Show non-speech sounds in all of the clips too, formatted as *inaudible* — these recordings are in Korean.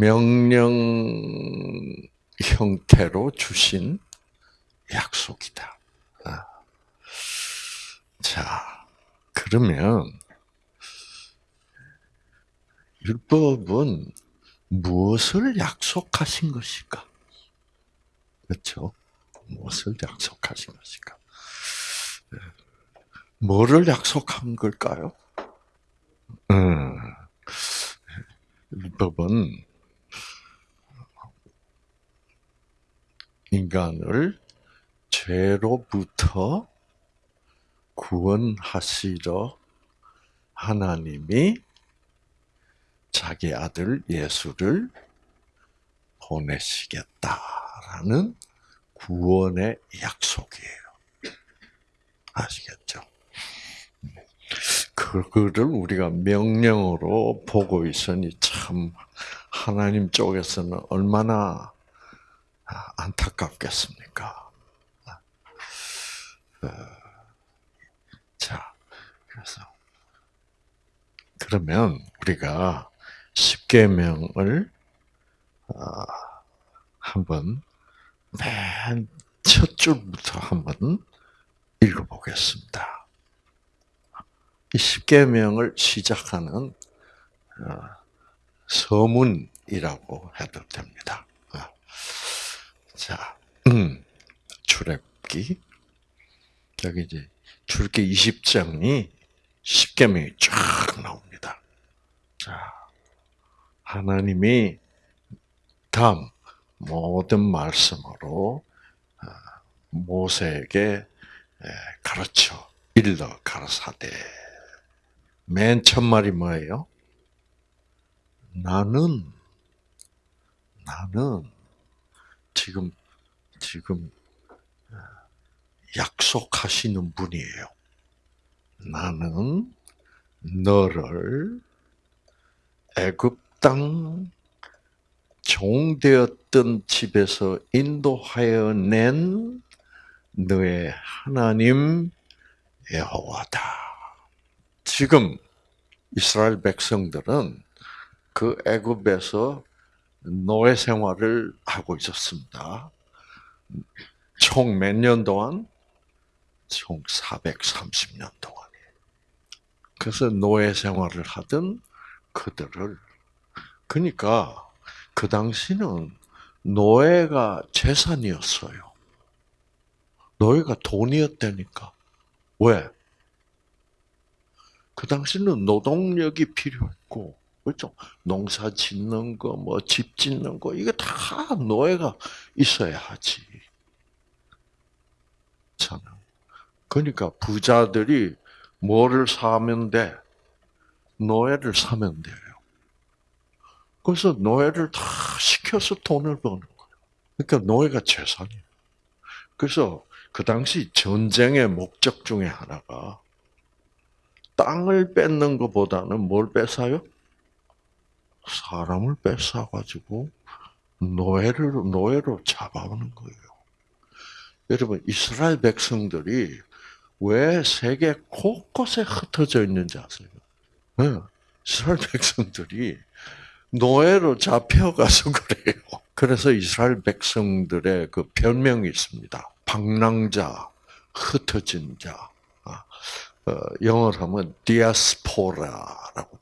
명령 형태로 주신 약속이다. 아. 자, 그러면 율법은 무엇을 약속하신 것일까? 그렇죠? 무엇을 약속하신 것일까? 네. 뭐를 약속한 걸까요? 음, 율법은 인간을 죄로부터 구원하시러 하나님이 자기 아들 예수를 보내시겠다라는 구원의 약속이에요. 아시겠죠? 그거를 우리가 명령으로 보고 있으니 참 하나님 쪽에서는 얼마나 안타깝겠습니까? 어, 자, 그래서 그러면 우리가 십계명을 어, 한번 맨 첫 줄부터 한번 읽어보겠습니다. 이 십계명을 시작하는 어, 서문이라고 해도 됩니다. 어. 자, 음, 출애굽기 여기 이제 출애굽기 20장이 십계명이 쫙 나옵니다. 자, 하나님이 다음 모든 말씀으로 모세에게 가르쳐 일러 가르사대 맨 첫 말이 뭐예요? 나는 나는 지금 지금 약속하시는 분이에요. 나는 너를 애굽 땅 종되었던 집에서 인도하여 낸 너의 하나님 여호와다. 지금 이스라엘 백성들은 그 애굽에서 노예 생활을 하고 있었습니다. 총 몇 년 동안? 총 430년 동안. 그래서 노예 생활을 하던 그들을 그러니까 그 당시는 노예가 재산이었어요. 노예가 돈이었다니까. 왜? 그 당시는 노동력이 필요했고, 그렇죠? 농사 짓는 거, 뭐 집 짓는 거, 이게 다 노예가 있어야 하지. 저는. 그러니까 부자들이 뭐를 사면 돼? 노예를 사면 돼요. 그래서 노예를 다 시켜서 돈을 버는 거예요. 그러니까 노예가 재산이에요. 그래서 그 당시 전쟁의 목적 중에 하나가 땅을 뺏는 것보다는 뭘 뺏어요? 사람을 뺏어가지고 노예를, 노예로 잡아오는 거예요. 여러분, 이스라엘 백성들이 왜 세계 곳곳에 흩어져 있는지 아세요? 네. 이스라엘 백성들이 노예로 잡혀가서 *laughs* 그래요. 그래서 이스라엘 백성들의 그 별명이 있습니다. 방랑자, 흩어진 자. 아, 어, 영어로 하면 디아스포라라고.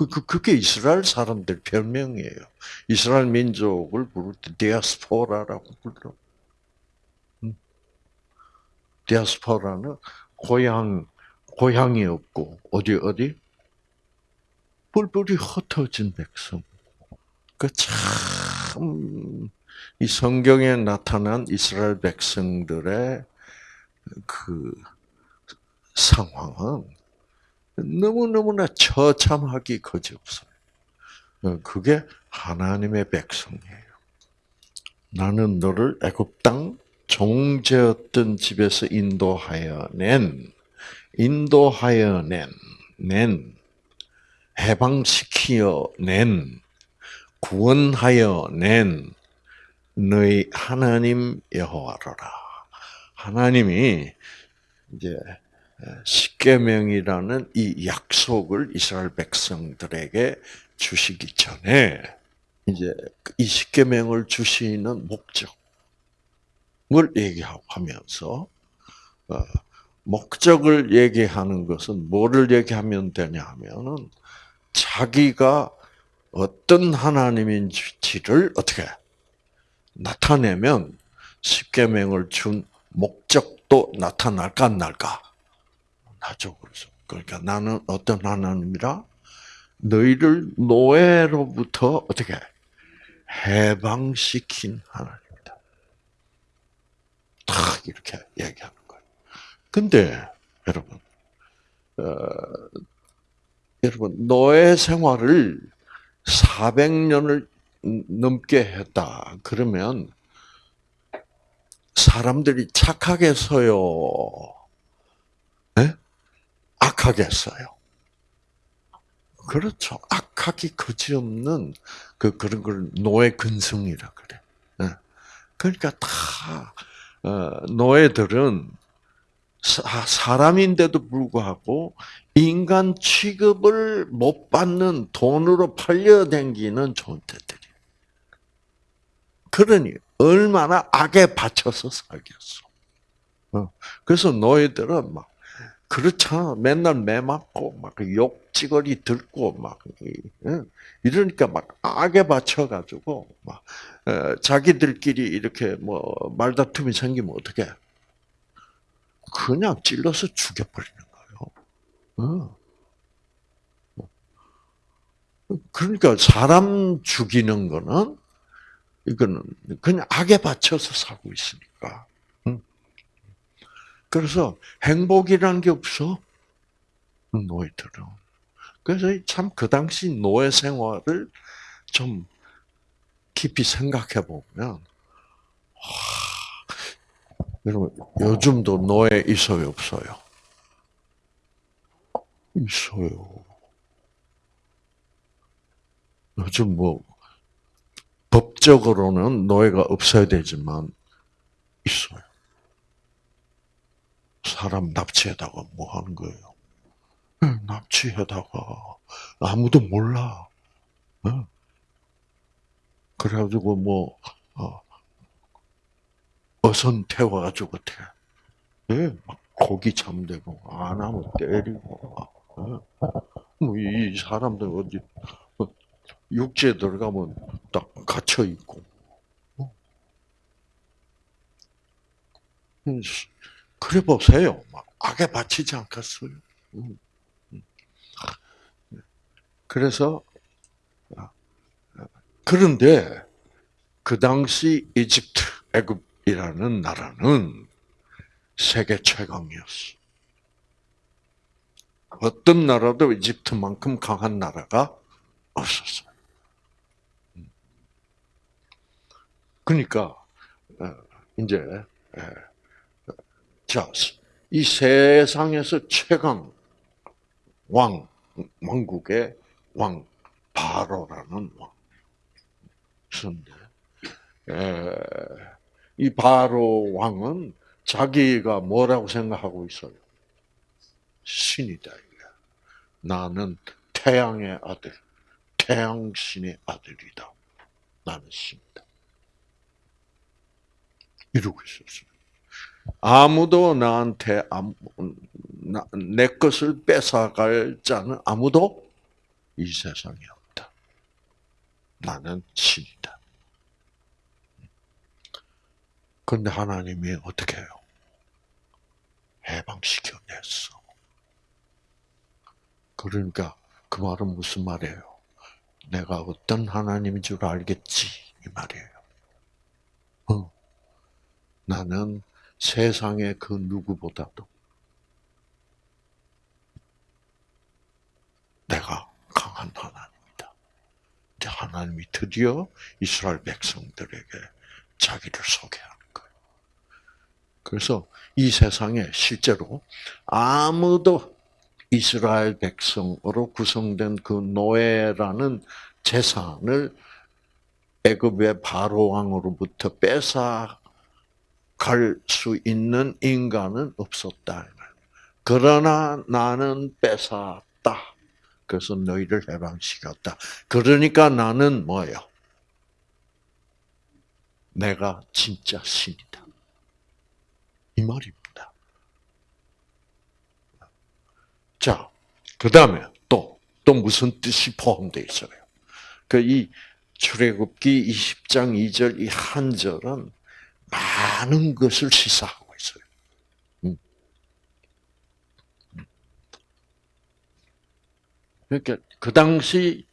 그, 그, 그게 이스라엘 사람들 별명이에요. 이스라엘 민족을 부를 때 디아스포라라고 불러. 음. 디아스포라는 고향, 고향이 없고, 어디, 어디? 뿔뿔이 흩어진 백성. 그 참, 이 성경에 나타난 이스라엘 백성들의 그 상황은 너무너무나 처참하기 거지없어요. 그게 하나님의 백성이에요. 나는 너를 애굽 땅 종제였던 집에서 인도하여 낸, 인도하여 낸, 낸, 해방시키어 낸, 구원하여 낸 너희 하나님 여호와로라. 하나님이 이제 십계명이라는 이 약속을 이스라엘 백성들에게 주시기 전에 이제 이 십계명을 주시는 목적을 얘기하면서 어, 목적을 얘기하는 것은 뭐를 얘기하면 되냐 하면은 자기가 어떤 하나님인지를 어떻게 나타내면 십계명을 준 목적도 나타날까 안 날까? 그래서 그러니까 나는 어떤 하나님이라 너희를 노예로부터 어떻게 해방시킨 하나님이다. 딱 이렇게 얘기하는 거예요. 근데 여러분, 어, 여러분 노예 생활을 400년을 넘게 했다. 그러면 사람들이 착하겠어요? 네? 악하겠어요? 그렇죠. 악하기 그지없는 그 그런 걸 노예 근성이라 그래. 네. 그러니까 다 어, 노예들은 사람인데도 불구하고 인간 취급을 못 받는 돈으로 팔려댕기는 존재들이. 그러니 얼마나 악에 받쳐서 살겠어. 어. 그래서 너희들은 막 그렇잖아. 맨날 매 맞고 막 욕지거리 듣고 막 이러니까 막 악에 받쳐가지고 막 자기들끼리 이렇게 뭐 말다툼이 생기면 어떻게? 그냥 찔러서 죽여버리는 거예요. 어. 그러니까 사람 죽이는 거는 이거는 그냥 악에 받쳐서 살고 있으니까. 그래서 행복이라는 게 없어. 노예들은. 그래서 참 그 당시 노예 생활을 좀 깊이 생각해 보면, 여러분 요즘도 노예 있어요 없어요? 있어요. 요즘 뭐 법적으로는 노예가 없어야 되지만 있어요. 사람 납치해다가 뭐 하는 거예요? 납치해다가 아무도 몰라. 그래가지고 뭐 어, 어선 태워가지고 어떻게? 예, 막 고기 잠대고 안 하면 때리고. 뭐이 사람들 어디 육지에 들어가면 딱 갇혀 있고. 어. 음, 그래 보세요. 막 악에 바치지 않겠어요? 음, 음. 그래서 아, 그런데 그 당시 이집트, 애굽이라는 나라는 세계 최강이었어. 어떤 나라도 이집트만큼 강한 나라가 없었어요. 그러니까 어, 이제 자, 이 세상에서 최강 왕 왕국의 왕 바로라는 왕. 그런데 이 바로 왕은 자기가 뭐라고 생각하고 있어요? 신이다. 나는 태양의 아들, 태양신의 아들이다. 나는 신이다. 이러고 있었어요. 아무도 나한테 내 것을 뺏어갈 자는 아무도 이 세상에 없다. 나는 신이다. 그런데 하나님이 어떻게 해요? 해방시켜냈어. 그러니까 그 말은 무슨 말이에요? 내가 어떤 하나님인 줄 알겠지 이 말이에요. 어. 나는 세상의 그 누구보다도 내가 강한 하나님이다. 하나님이 드디어 이스라엘 백성들에게 자기를 소개하는 거예요. 그래서 이 세상에 실제로 아무도 이스라엘 백성으로 구성된 그 노예라는 재산을 애굽의 바로 왕으로부터 뺏어 갈 수 있는 인간은 없었다. 그러나 나는 뺏었다. 그래서 너희를 해방시켰다. 그러니까 나는 뭐예요? 내가 진짜 신이다. 이 말입니다. 자, 그 다음에 또, 또 무슨 뜻이 포함되어 있어요? 그 이 출애굽기 20장 2절 이 한 절은 많은 것을 시사하고 있어요. 음. 그러니까 그 당시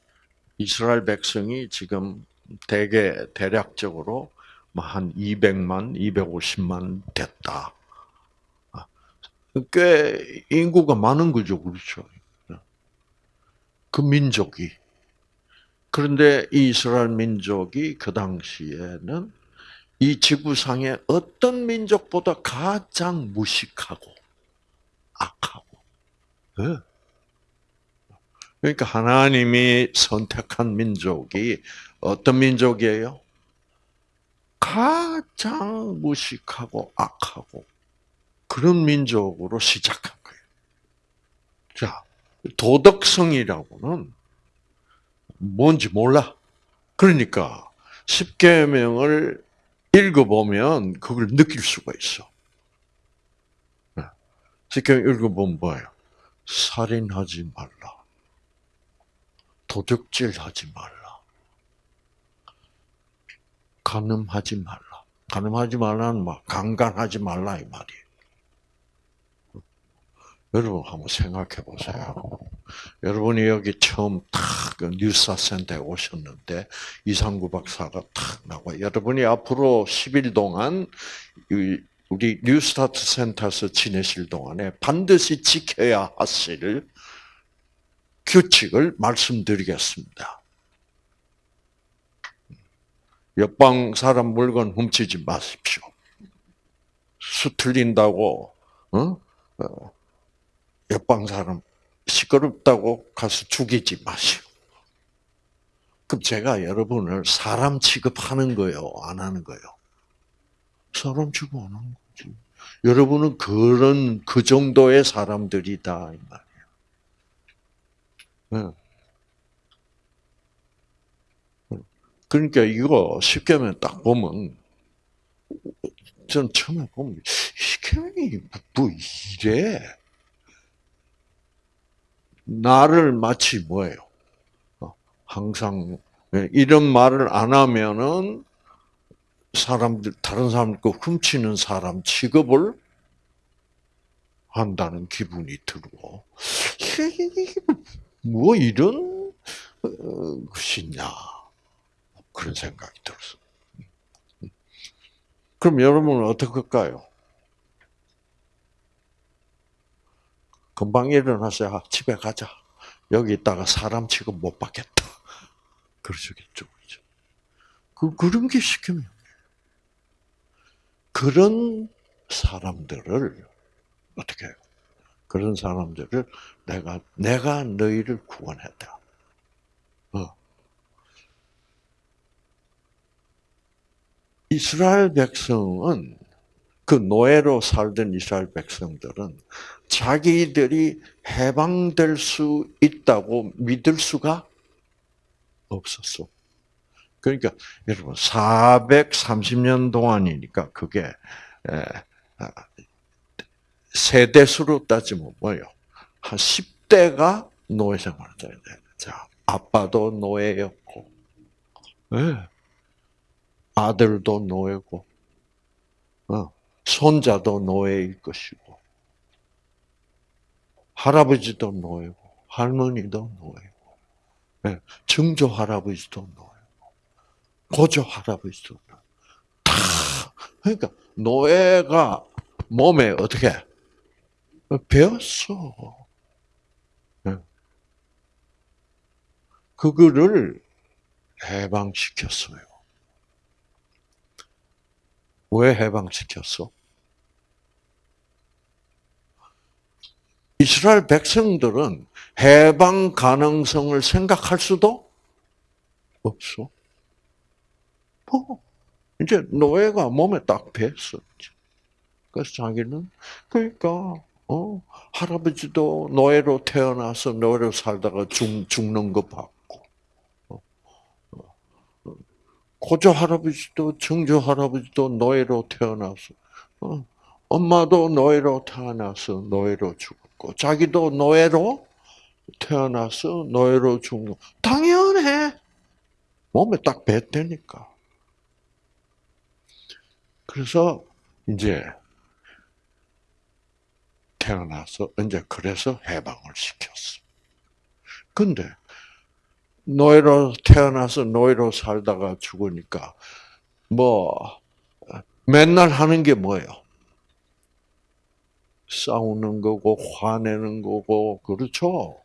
이스라엘 백성이 지금 대개 대략적으로 뭐한 200만, 250만 됐다. 아, 꽤 인구가 많은 거죠, 그렇죠? 그 민족이. 그런데 이스라엘 민족이 그 당시에는 이 지구상의 어떤 민족보다 가장 무식하고 악하고. 네. 그러니까 하나님이 선택한 민족이 어떤 민족이에요? 가장 무식하고 악하고 그런 민족으로 시작한 거예요. 자, 도덕성이라고는 뭔지 몰라. 그러니까 십계명을 읽어보면 그걸 느낄 수가 있어. 십계명 읽어보면 뭐예요? 살인하지 말라. 도둑질하지 말라. 간음하지 말라. 간음하지 말라는 막 강간하지 말라 이 말이에요. 여러분 한번 생각해 보세요. 여러분이 여기 처음 탁 뉴스센터에 오셨는데 이상구 박사가 탁 나와. 여러분이 앞으로 10일 동안 우리 뉴스타트 센터에서 지내실 동안에 반드시 지켜야 하실 규칙을 말씀드리겠습니다. 옆방 사람 물건 훔치지 마십시오. 수 틀린다고 어? 어? 옆방 사람 시끄럽다고 가서 죽이지 마시오. 그럼 제가 여러분을 사람 취급하는 거요, 안 하는 거요? 사람 취급 안 하는 거지. 여러분은 그런 그 정도의 사람들이다 이 말이에요. 네. 그러니까 이거 쉽게 하면 딱 보면 전 처음에 보면 이게 뭐 이래? 나를 마치 뭐예요? 어, 항상 예, 이런 말을 안 하면은 사람들 다른 사람들 거 훔치는 사람 취급을 한다는 기분이 들고 뭐 이런 어, 것이냐 그런 생각이 들었어. 그럼 여러분은 어떻게 할까요? 금방 일어나서 야, 집에 가자. 여기 있다가 사람 취급 못 받겠다. 그러시겠죠. 그죠? 그, 그런 게 시키면. 그런 사람들을, 어떻게 해요? 그런 사람들을 내가, 내가 너희를 구원했다. 어. 이스라엘 백성은 그 노예로 살던 이스라엘 백성들은 자기들이 해방될 수 있다고 믿을 수가 없었어. 그러니까 여러분 430년 동안이니까 그게 아, 세대수로 따지면 뭐요? 한 10대가 노예 생활을 해야 돼. 자, 아빠도 노예였고, 네. 아들도 노예고, 어. 손자도 노예일 것이고, 할아버지도 노예고, 할머니도 노예고, 네. 증조 할아버지도 노예고, 고조 할아버지도 노예고. 다, 그러니까, 노예가 몸에 어떻게, 배웠어. 네. 그거를 해방시켰어요. 왜 해방시켰어? 이스라엘 백성들은 해방 가능성을 생각할 수도 없어. 뭐, 이제 노예가 몸에 딱 뱄어. 그래서 자기는, 그러니까, 어? 할아버지도 노예로 태어나서 노예로 살다가 죽, 죽는 거 봤고, 어? 어. 고조 할아버지도 증조 할아버지도 노예로 태어나서, 어? 엄마도 노예로 태어나서 노예로 죽 었고, 자기도 노예로 태어나서 노예로 죽는 당연해. 몸에 딱 뱉으니까. 그래서 이제 태어나서 이제 그래서 해방을 시켰어. 근데 노예로 태어나서 노예로 살다가 죽으니까 뭐 맨날 하는 게 뭐예요? 싸우는 거고 화내는 거고 그렇죠.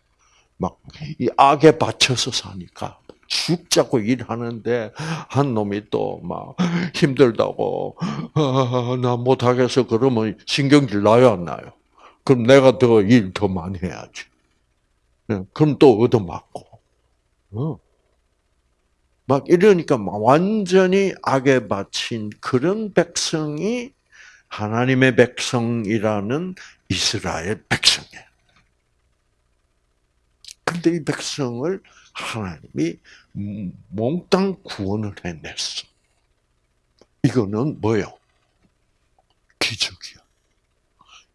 막 이 악에 받쳐서 사니까 죽자고 일하는데 한 놈이 또 막 힘들다고 아, 나 못하겠어 그러면 신경질 나요 안 나요? 그럼 내가 더 일 더 많이 해야지. 예, 그럼 또 얻어맞고. 어. 막 이러니까 완전히 악에 바친 그런 백성이 하나님의 백성이라는 이스라엘 백성이에요. 근데 이 백성을 하나님이 몽땅 구원을 해냈어. 이거는 뭐요? 기적이야.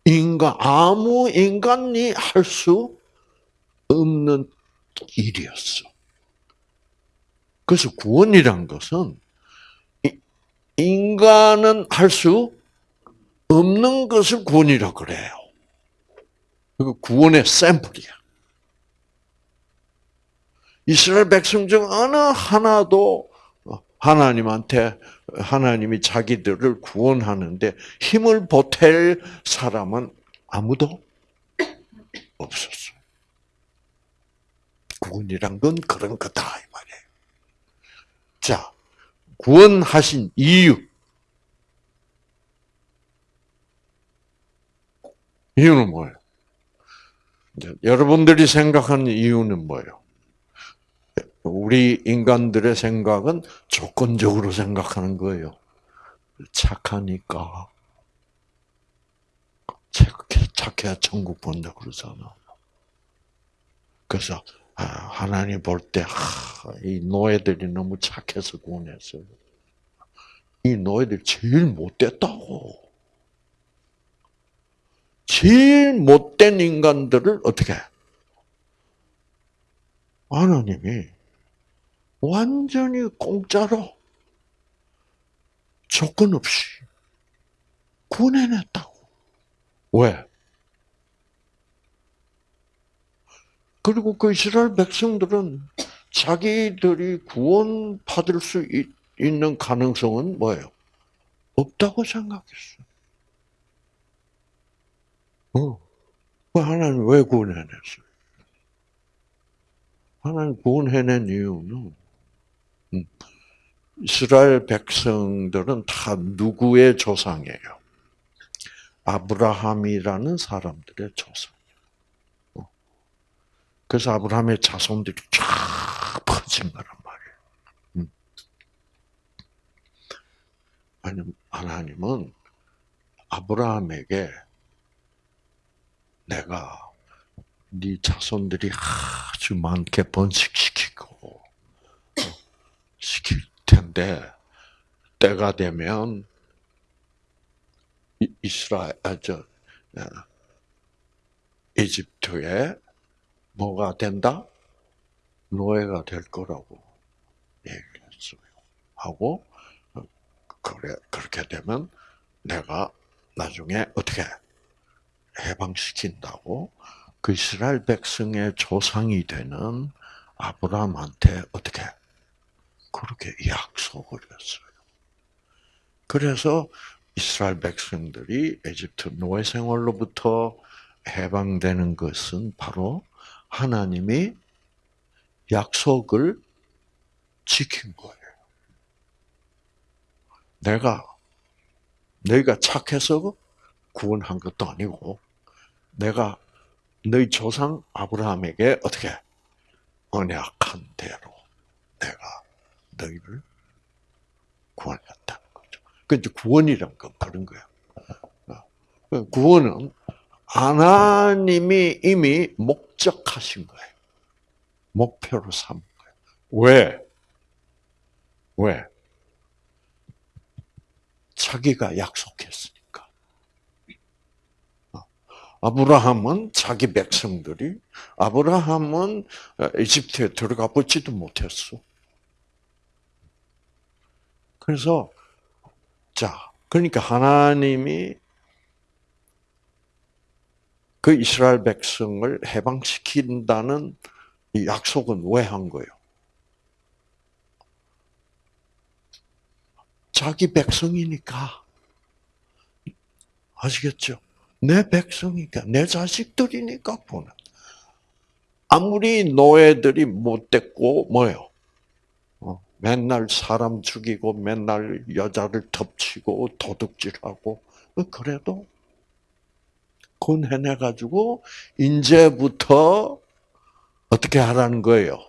인간, 아무 인간이 할 수 없는 일이었어. 그래서 구원이란 것은 인간은 할 수 없는 것을 구원이라고 그래요. 그 구원의 샘플이야. 이스라엘 백성 중 어느 하나도 하나님한테 하나님이 자기들을 구원하는데 힘을 보탤 사람은 아무도 없었어요. 구원이란 건 그런 거다 이 말이에요. 자, 구원하신 이유. 이유는 뭐예요? 여러분들이 생각하는 이유는 뭐예요? 우리 인간들의 생각은 조건적으로 생각하는 거예요. 착하니까. 착해, 야 천국 본다 그러잖아. 그래서 아, 하나님 볼 때, 이 노예들이 너무 착해서 구원했어요. 이 노예들 제일 못됐다고. 제일 못된 인간들을 어떻게 하나님이 완전히 공짜로 조건 없이 구원해냈다고. 왜? 그리고 그 이스라엘 백성들은 자기들이 구원 받을 수 있는 가능성은 뭐예요? 없다고 생각했어. 어. 하나님 왜 구원해냈어요? 하나님 구원해낸 이유는 음. 이스라엘 백성들은 다 누구의 조상이에요? 아브라함이라는 사람들의 조상. 어. 그래서 아브라함의 자손들이 쫙 퍼진 거란 말이에요. 음. 하나님은 아브라함에게 내가 네 자손들이 아주 많게 번식시키고 시킬 텐데 때가 되면 이스라엘 아저 이집트에 뭐가 된다? 노예가 될 거라고 얘기했어요. 하고 그래 그렇게 되면 내가 나중에 어떻게 해방시킨다고 그 이스라엘 백성의 조상이 되는 아브라함한테 어떻게 그렇게 약속을 했어요. 그래서 이스라엘 백성들이 에집트 노예 생활로부터 해방되는 것은 바로 하나님이 약속을 지킨 거예요. 내가 너희가 착해서 구원한 것도 아니고 내가 너희 조상 아브라함에게 어떻게 언약한 대로 내가 너희를 구원했다는 거죠. 그 이제 구원이란 건 그런 거야. 어. 구원은 하나님이 이미 목적하신 거예요. 목표로 삼은 거예요. 왜? 왜? 자기가 약속했으니까. 어. 아브라함은 자기 백성들이 아브라함은 이집트에 들어가 보지도 못했어. 그래서 자, 그러니까 하나님이 그 이스라엘 백성을 해방시킨다는 이 약속은 왜 한 거예요? 자기 백성이니까. 아시겠죠? 내 백성이니까, 내 자식들이니까 보는. 아무리 노예들이 못됐고, 뭐요? 어, 맨날 사람 죽이고, 맨날 여자를 덮치고, 도둑질하고, 그래도 군해내가지고, 이제부터 어떻게 하라는 거예요?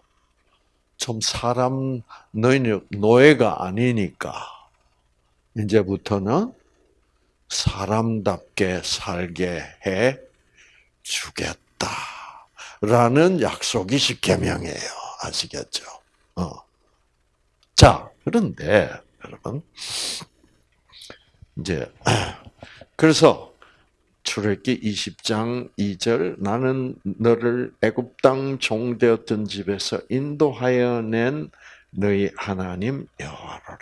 좀 사람, 너희는 노예가 아니니까, 이제부터는 사람답게 살게 해 주겠다. 라는 약속이 십계명이에요. 아시겠죠? 어. 자, 그런데 여러분 이제 그래서 출애기 20장 2절 나는 너를 애굽 땅 종되었던 집에서 인도하여 낸 너희 하나님 여호와라.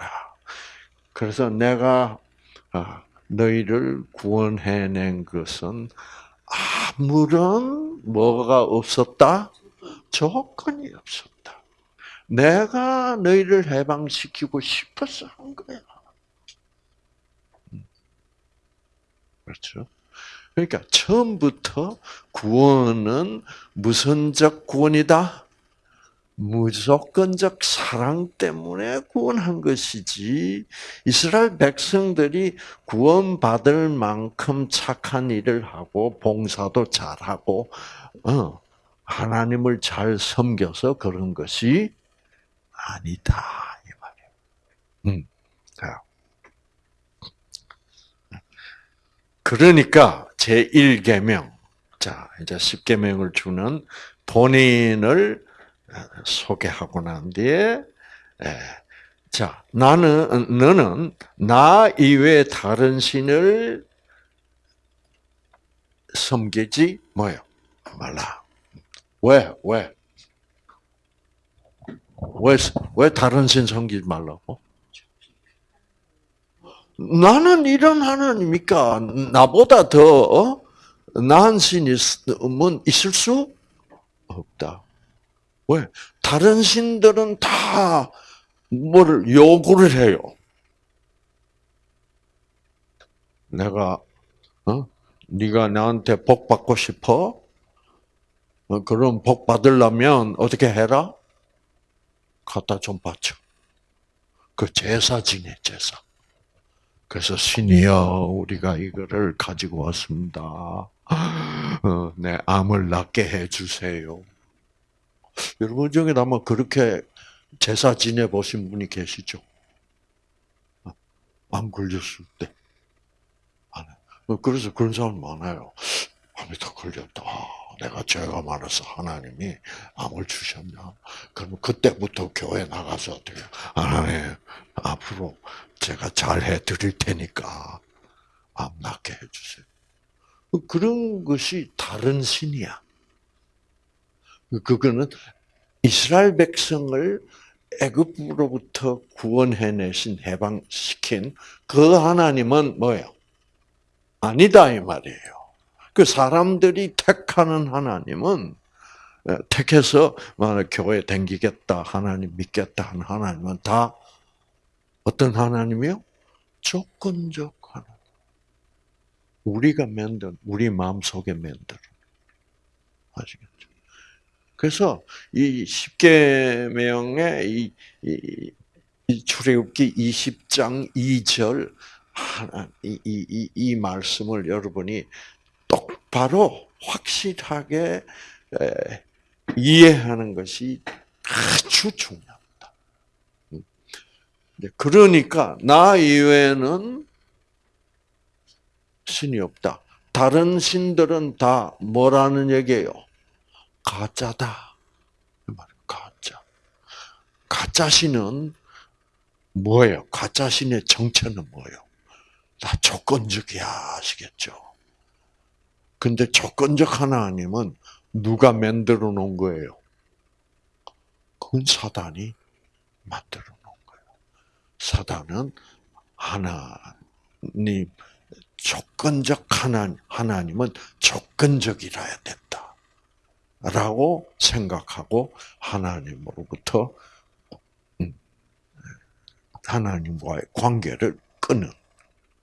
그래서 내가 아, 너희를 구원해낸 것은 아무런 뭐가 없었다? 조건이 없었다. 내가 너희를 해방시키고 싶어서 한 거야. 음. 그렇죠? 그러니까 처음부터 구원은 무선적 구원이다? 무조건적 사랑 때문에 구원한 것이지 이스라엘 백성들이 구원받을 만큼 착한 일을 하고 봉사도 잘하고 어, 하나님을 잘 섬겨서 그런 것이 아니다 이 말이에요. 음, 그러니까 제 1계명 자 이제 10계명을 주는 본인을 소개하고 난 뒤에 예. 자 나는 너는 나 이외에 다른 신을 섬기지 뭐요 말라. 왜 왜? 왜, 왜 다른 신 섬기지 말라고? 나는 이런 하나님이니까 나보다 더 나은 신이 있을 수 없다. 왜? 다른 신들은 다 뭐를 요구를 해요. 내가 어? 네가 나한테 복 받고 싶어? 어, 그럼 복 받으려면 어떻게 해라? 갖다 좀 바쳐. 그 제사 지내 제사. 그래서 신이여 우리가 이거를 가지고 왔습니다. 어, 내 암을 낫게 해주세요. 여러분 중에 아마 그렇게 제사 지내 보신 분이 계시죠? 암 걸렸을 때. 그래서 그런 사람 많아요. 암이 더 걸렸다. 내가 죄가 많아서 하나님이 암을 주셨냐? 그러면 그때부터 교회 나가서 어떻게, 하나님, 앞으로 제가 잘 해드릴 테니까 암 낫게 해주세요. 그런 것이 다른 신이야. 그거는 이스라엘 백성을 애굽으로부터 구원해내신 해방시킨 그 하나님은 뭐예요? 아니다 이 말이에요. 그 사람들이 택하는 하나님은 택해서 교회 댕기겠다 하나님 믿겠다 하는 하나님은 다 어떤 하나님이요? 조건적 하나님. 우리가 만든 우리 마음 속에 만든 아시겠죠? 그래서 이 십계명의 이, 이, 이 출애굽기 20장 2절 하나 이, 이, 이 말씀을 여러분이 똑바로 확실하게 에, 이해하는 것이 아주 중요합니다. 음. 그러니까 나 이외에는 신이 없다. 다른 신들은 다 뭐라는 얘기예요? 가짜다. 가짜. 가짜 신은 뭐예요? 가짜 신의 정체는 뭐예요? 다 조건적이야, 아시겠죠? 근데 조건적 하나님은 누가 만들어 놓은 거예요? 그건 사단이 만들어 놓은 거예요. 사단은 하나님, 조건적 하나님, 하나님은 조건적이라야 된다. 라고 생각하고 하나님으로부터 음, 하나님과의 관계를 끊은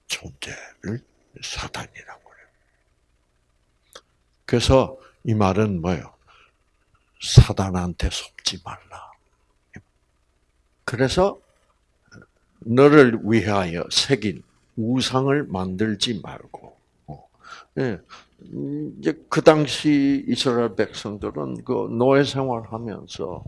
존재를 사단이라고 그래요. 그래서 이 말은 뭐예요? 사단한테 속지 말라. 그래서 너를 위하여 새긴 우상을 만들지 말고, 어, 예, 이제 그 당시 이스라엘 백성들은 그 노예 생활하면서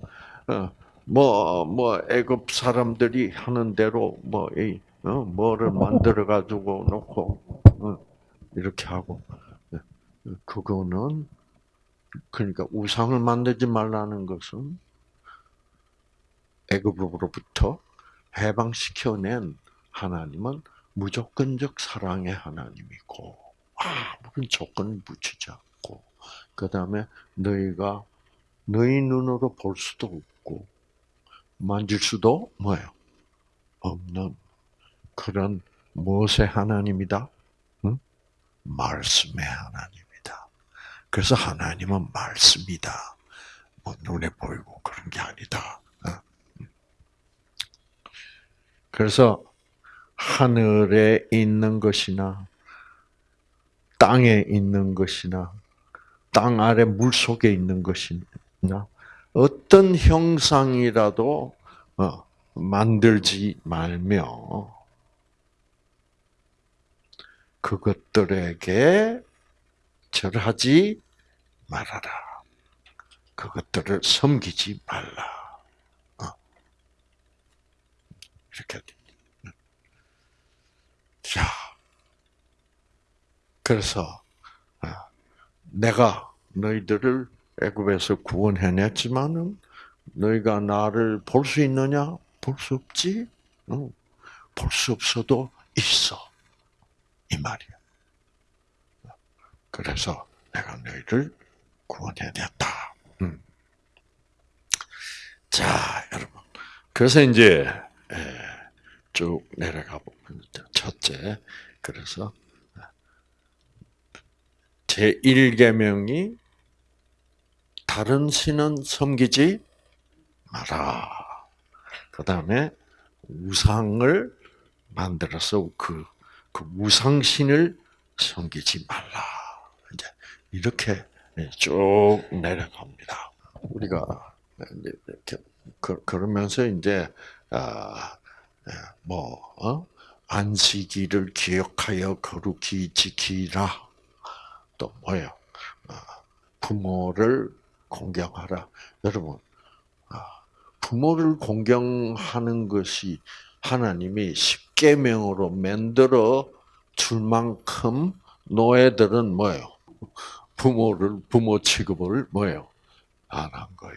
뭐뭐 뭐 애굽 사람들이 하는 대로 뭐이 어, 뭐를 만들어 가지고 놓고 어, 이렇게 하고 예, 그거는 그러니까 우상을 만들지 말라는 것은 애굽으로부터 해방시켜낸 하나님은 무조건적 사랑의 하나님이고 아무런 조건을 붙이지 않고 그 다음에 너희가 너희 눈으로 볼 수도 없고 만질 수도 뭐예요 없는 그런 무엇의 하나님이다? 응? 말씀의 하나님이다. 그래서 하나님은 말씀이다. 뭐 눈에 보이고 그런 게 아니다. 그래서 하늘에 있는 것이나 땅에 있는 것이나 땅 아래 물 속에 있는 것이나 어떤 형상이라도 어, 만들지 말며 그것들에게 절하지 말아라. 그것들을 섬기지 말라. 어. 이렇게 자, 그래서 어, 내가 너희들을 애굽에서 구원해냈지만은 너희가 나를 볼 수 있느냐? 볼 수 없지. 볼수 없어도 있어. 이 말이야. 그래서 내가 너희를 구원해냈다. 음. 자, 여러분. 그래서 이제 쭉 내려가 보면 첫째, 그래서 제 1계명이 다른 신은 섬기지 마라. 그 다음에 우상을 만들어서 그, 그 우상신을 섬기지 말라. 이제 이렇게 쭉 내려갑니다. 우리가 이렇게 그러면서 이제 아, 뭐 어? 안식일을 기억하여 거룩히 지키라. 또 뭐예요? 아, 부모를 공경하라. 여러분, 아, 부모를 공경하는 것이 하나님이 십계명으로 만들어 줄 만큼 노예들은 뭐예요? 부모를 부모 취급을 뭐예요? 안 한 거야.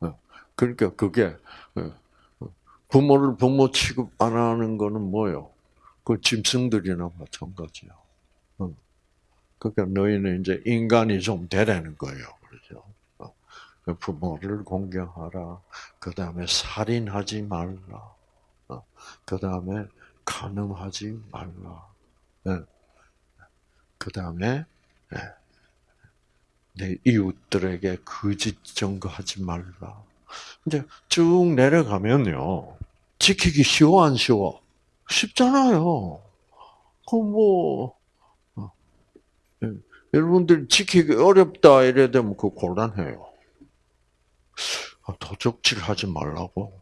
어, 그러니까 그게 어, 부모를 부모 취급 안 하는 거는 뭐예요? 그 짐승들이나 마찬가지야. 어. 그러니까 너희는 이제 인간이 좀 되라는 거예요. 그렇죠? 그 부모를 공경하라. 그 다음에 살인하지 말라. 그 다음에 간음하지 말라. 예. 그 다음에 예. 내 이웃들에게 거짓 증거하지 말라. 이제 쭉 내려가면요. 지키기 쉬워 안 쉬워? 쉽잖아요. 그뭐 어. 예. 여러분들 지키기 어렵다 이래 되면 그 곤란해요. 아, 도적질 하지 말라고.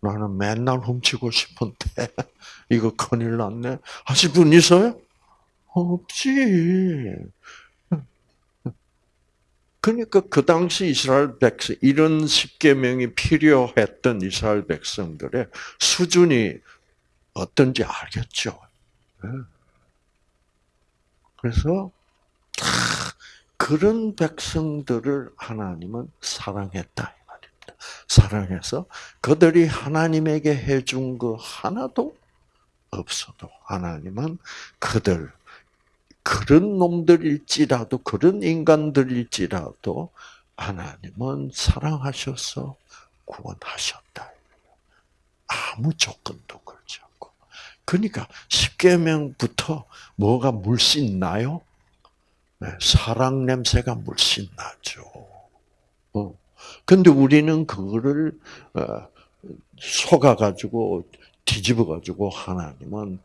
나는 맨날 훔치고 싶은데 *laughs* 이거 큰일 났네. 하실 분 있어요? 없지. 그러니까 그 당시 이스라엘 백성 이런 십계명이 필요했던 이스라엘 백성들의 수준이 어떤지 알겠죠. 예. 그래서 그런 백성들을 하나님은 사랑했다. 사랑해서 그들이 하나님에게 해준 거 하나도 없어도 하나님은 그들 그런 놈들일지라도 그런 인간들일지라도 하나님은 사랑하셔서 구원하셨다. 아무 조건도 걸지 않고. 그러니까 십계명부터 뭐가 물씬 나요? 네, 사랑 냄새가 물씬 나죠. 어. 근데 우리는 그거를 어, 속아 가지고 뒤집어 가지고 하나님은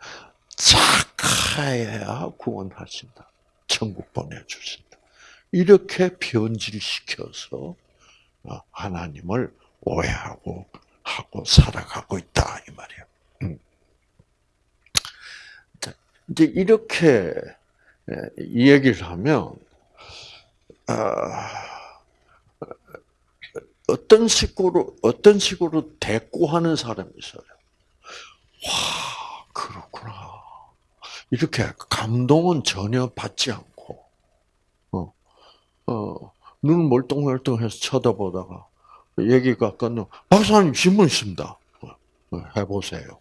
착하여야 구원하신다. 천국 보내주신다. 이렇게 변질시켜서 어, 하나님을 오해하고 하고 살아가고 있다 이 말이에요. 음. 이제 이렇게 이 얘기를 하면 아, 어떤 식으로 어떤 식으로 대꾸하는 사람이 있어요. 와 그렇구나. 이렇게 감동은 전혀 받지 않고 어, 어, 눈 멀뚱멀뚱해서 쳐다보다가 얘기가 끝나 박사님 신문 있습니다. 어, 해보세요.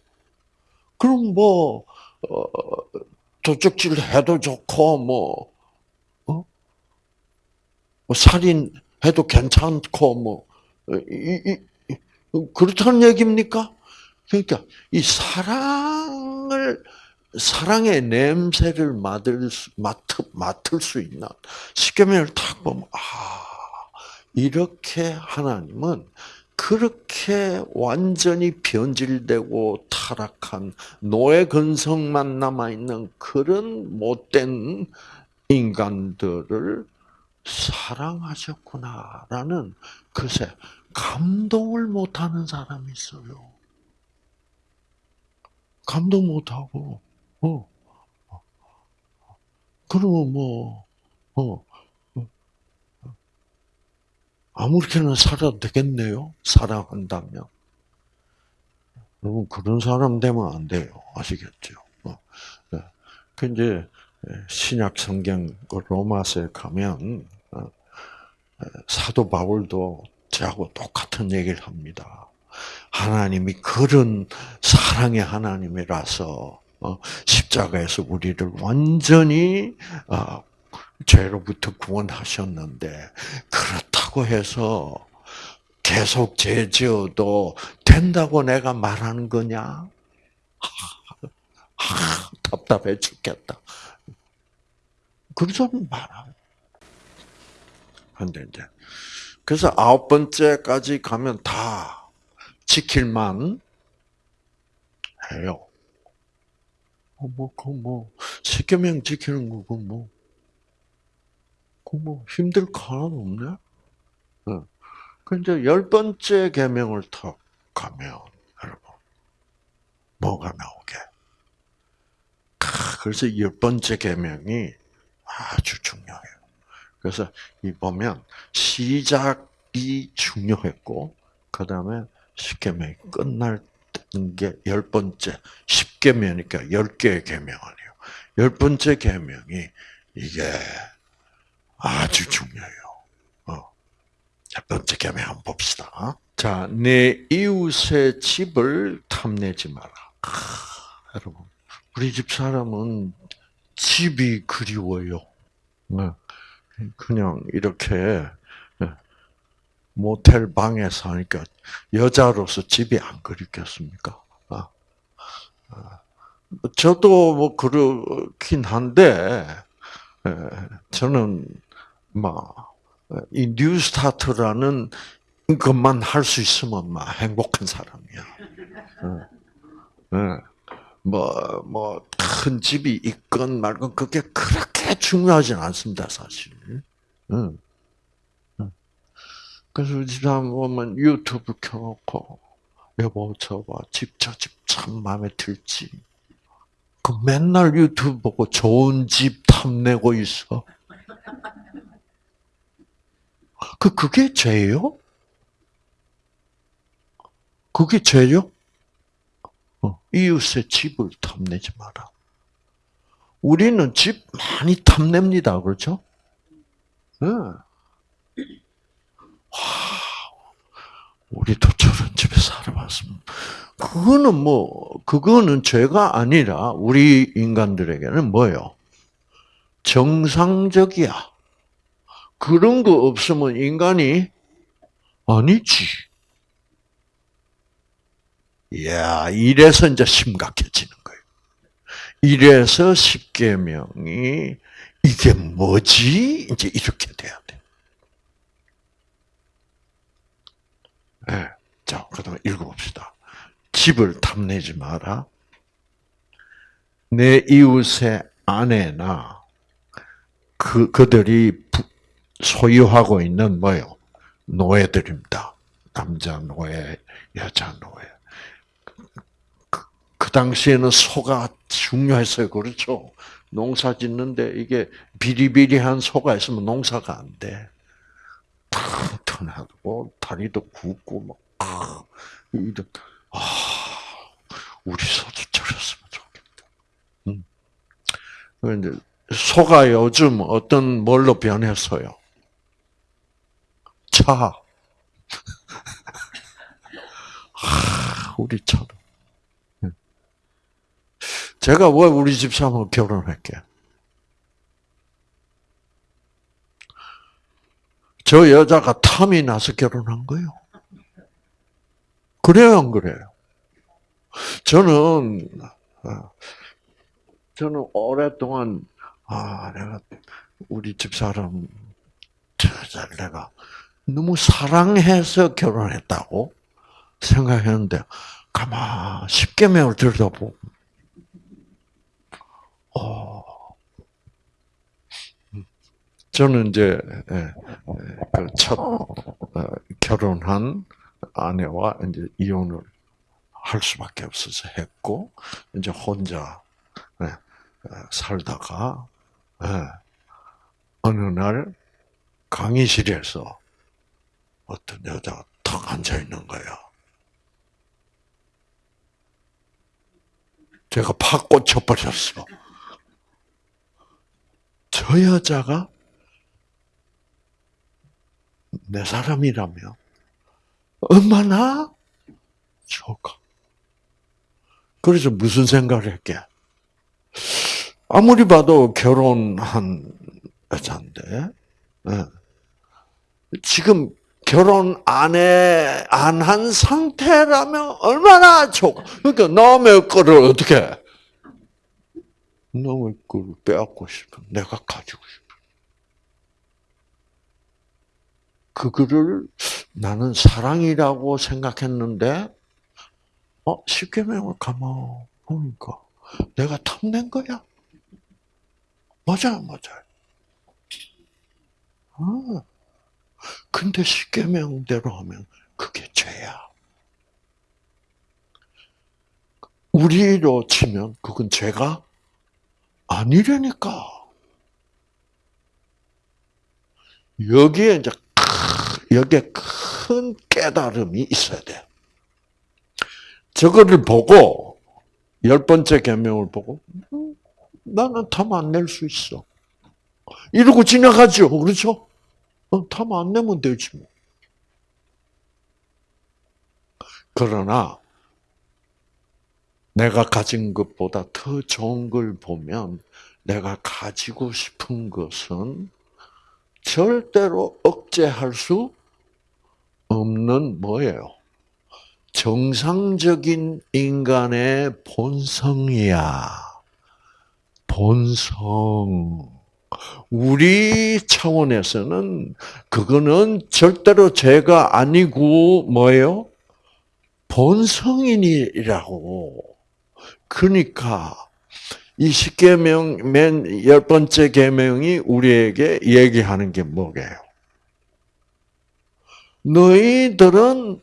그럼 뭐 어, 도적질 해도 좋고 뭐, 어? 뭐 살인 해도 괜찮고 뭐 이, 이, 이, 그렇다는 얘기입니까? 그러니까 이 사랑을 사랑의 냄새를 맡을 수, 맡을, 맡을 수 있는 십계명을 탁 보면 아 이렇게 하나님은 그렇게 완전히 변질되고 타락한 노예 근성만 남아 있는 그런 못된 인간들을 사랑하셨구나라는 글쎄 감동을 못하는 사람이 있어요. 감동 못하고 어 그러면 뭐 어, 아무렇게나 살아도 되겠네요. 사랑한다면. 여러분 그런 사람 되면 안 돼요. 아시겠죠? 어. 네. 그 이제 신약 성경 그 로마서에 가면 어, 사도 바울도 저하고 똑같은 얘기를 합니다. 하나님이 그런 사랑의 하나님이라서 어, 십자가에서 우리를 완전히 죄로부터 구원하셨는데 그렇다고 해서 계속 죄 지어도 된다고 내가 말하는 거냐? 아, 답답해 죽겠다. 그러면 말아. 근데 이제 그래서 아홉 번째까지 가면 다 지킬만 해요. 어, 뭐, 그, 뭐, 십계명 지키는 거고, 뭐, 뭐 힘들 거 하나도 없네. 근데 열 번째 계명을 턱 가면 여러분 뭐가 나오게? 그래서 열 번째 계명이 아주 중요해요. 그래서 이 보면 시작이 중요했고 그 다음에 십계명이 끝날 게열 번째 십계명이니까 열 개의 계명 아니에요. 열 번째 계명이 이게 아주 중요해요. 어. 첫 번째 계명 한번 봅시다. 자, 내 이웃의 집을 탐내지 마라. 아, 여러분, 우리 집 사람은 집이 그리워요. 네. 그냥 이렇게 네. 모텔 방에 사니까 여자로서 집이 안 그립겠습니까? 아. 아. 저도 뭐 그렇긴 한데 저는 막이 뉴스타트라는 것만 할 수 있으면 막 행복한 사람이야. 뭐, 뭐, 큰 집이 있건 말건 그게 그렇게 중요하진 않습니다, 사실. 그래서 지금 보면 유튜브 켜놓고, 여보, 저 봐, 집, 저 집 참 마음에 들지. 그 맨날 유튜브 보고 좋은 집 탐내고 있어. 그, 그게 죄요? 그게 죄요? 어, 이웃의 집을 탐내지 마라. 우리는 집 많이 탐냅니다. 그렇죠? 네. 와, 우리도 저런 집에 살아봤으면. 그거는 뭐, 그거는 죄가 아니라 우리 인간들에게는 뭐요? 정상적이야. 그런 거 없으면 인간이 아니지. 이야, 이래서 이제 심각해지는 거예요. 이래서 십계명이 이게 뭐지? 이제 이렇게 돼야 돼. 네. 자, 그다음 읽어봅시다. 집을 탐내지 마라. 내 이웃의 아내나 그 그들이 소유하고 있는 뭐요? 노예들입니다. 남자 노예, 여자 노예. 그, 그 당시에는 소가 중요했어요. 그렇죠? 농사 짓는데 이게 비리비리한 소가 있으면 농사가 안 돼. 튼튼하고 다리도 굵고 막 아, 아 우리 소도 저랬으면 좋겠다. 음. 그런데 소가 요즘 어떤 뭘로 변했어요? 차. *laughs* 아, 우리처럼. 제가 왜 우리 집사람하고 결혼할게? 저 여자가 탐이 나서 결혼한 거예요. 그래요, 안 그래요? 저는, 어, 저는 오랫동안, 아, 내가, 우리 집사람, 내가 너무 사랑해서 결혼했다고 생각했는데, 가만, 십계명을 들여다보고, 어, 저는 이제 예, 예, 그첫 어, 결혼한 아내와 이제 이혼을 할 수밖에 없어서 했고 이제 혼자 예, 살다가 어느 날 강의실에서 어떤 여자가 탁 앉아 있는 거야. 제가 팍 꽂혀버렸어. 저 여자가 내 사람이라면 얼마나 좋을까. 그래서 무슨 생각을 했게? 아무리 봐도 결혼한 여자인데, 네. 지금 결혼 안 해 안 한 상태라면 얼마나 좋. 그러니까 남의 거를 어떻게 남의 거를 빼앗고 싶어. 내가 가지고 싶어. 그거를 나는 사랑이라고 생각했는데, 어 십계명을 가만 보니까 내가 탐낸 거야. 맞아, 맞아. 아. 근데 십계명대로 하면 그게 죄야. 우리로 치면 그건 죄가 아니라니까. 여기에 이제 여기에 큰 깨달음이 있어야 돼. 저거를 보고 열 번째 계명을 보고 음, 나는 탐 안 낼 수 있어. 이러고 지나가죠. 그렇죠? 어, 탐안 내면 되지 뭐. 그러나 내가 가진 것보다 더 좋은 걸 보면 내가 가지고 싶은 것은 절대로 억제할 수 없는 뭐예요? 정상적인 인간의 본성이야. 본성. 우리 차원에서는 그거는 절대로 죄가 아니고 뭐예요? 본성인이라고. 그러니까 이 십계명 맨 열 번째 계명이 우리에게 얘기하는 게 뭐게요? 너희들은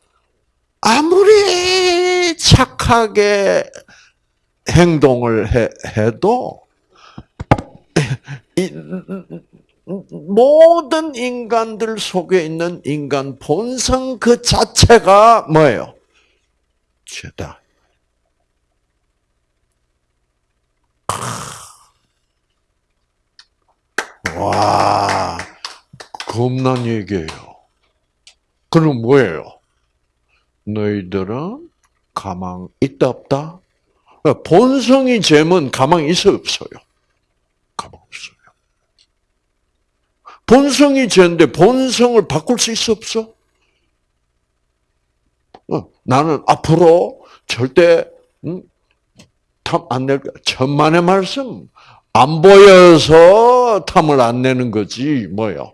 아무리 착하게 행동을 해, 도 모든 인간들 속에 있는 인간 본성 그 자체가 뭐예요? 죄다. 와, 겁난 얘기예요. 그럼 뭐예요? 너희들은 가망 있다 없다? 본성이 죄면 가망 있어 없어요? 가망 없어요. 본성이 죄인데 본성을 바꿀 수 있어 없어? 어, 나는 앞으로 절대 음, 탐안 낼, 천만의 말씀 안 보여서 탐을 안 내는 거지 뭐요.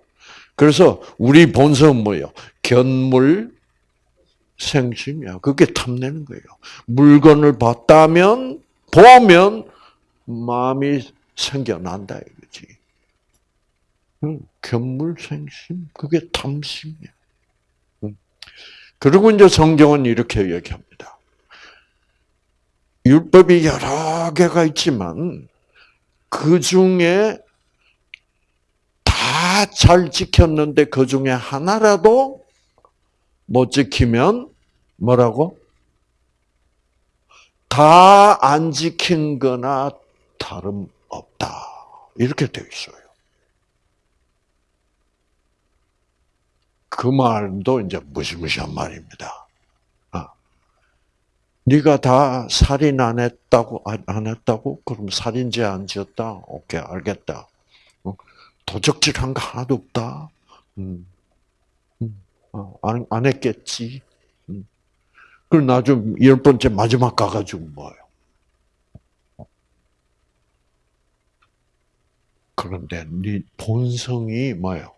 그래서 우리 본성은 뭐요? 견물 생심이야. 그게 탐내는 거예요. 물건을 봤다면 보면 마음이 생겨난다 이거지. 견물생심 그게 탐심이야. 그리고 이제 성경은 이렇게 얘기합니다. 율법이 여러 개가 있지만 그 중에 다 잘 지켰는데 그 중에 하나라도 못 지키면 뭐라고? 다 안 지킨 거나 다름없다. 이렇게 되어 있어요. 그 말도 이제 무시무시한 말입니다. 아, 네가 다 살인 안 했다고 안 했다고? 그럼 살인죄 안 지었다? 오케이 알겠다. 어? 도적질한 거 하나도 없다. 음. 음. 어, 안, 안 했겠지. 음. 그럼 나좀 열 번째 마지막 가가지고 뭐예요? 그런데 네 본성이 뭐예요?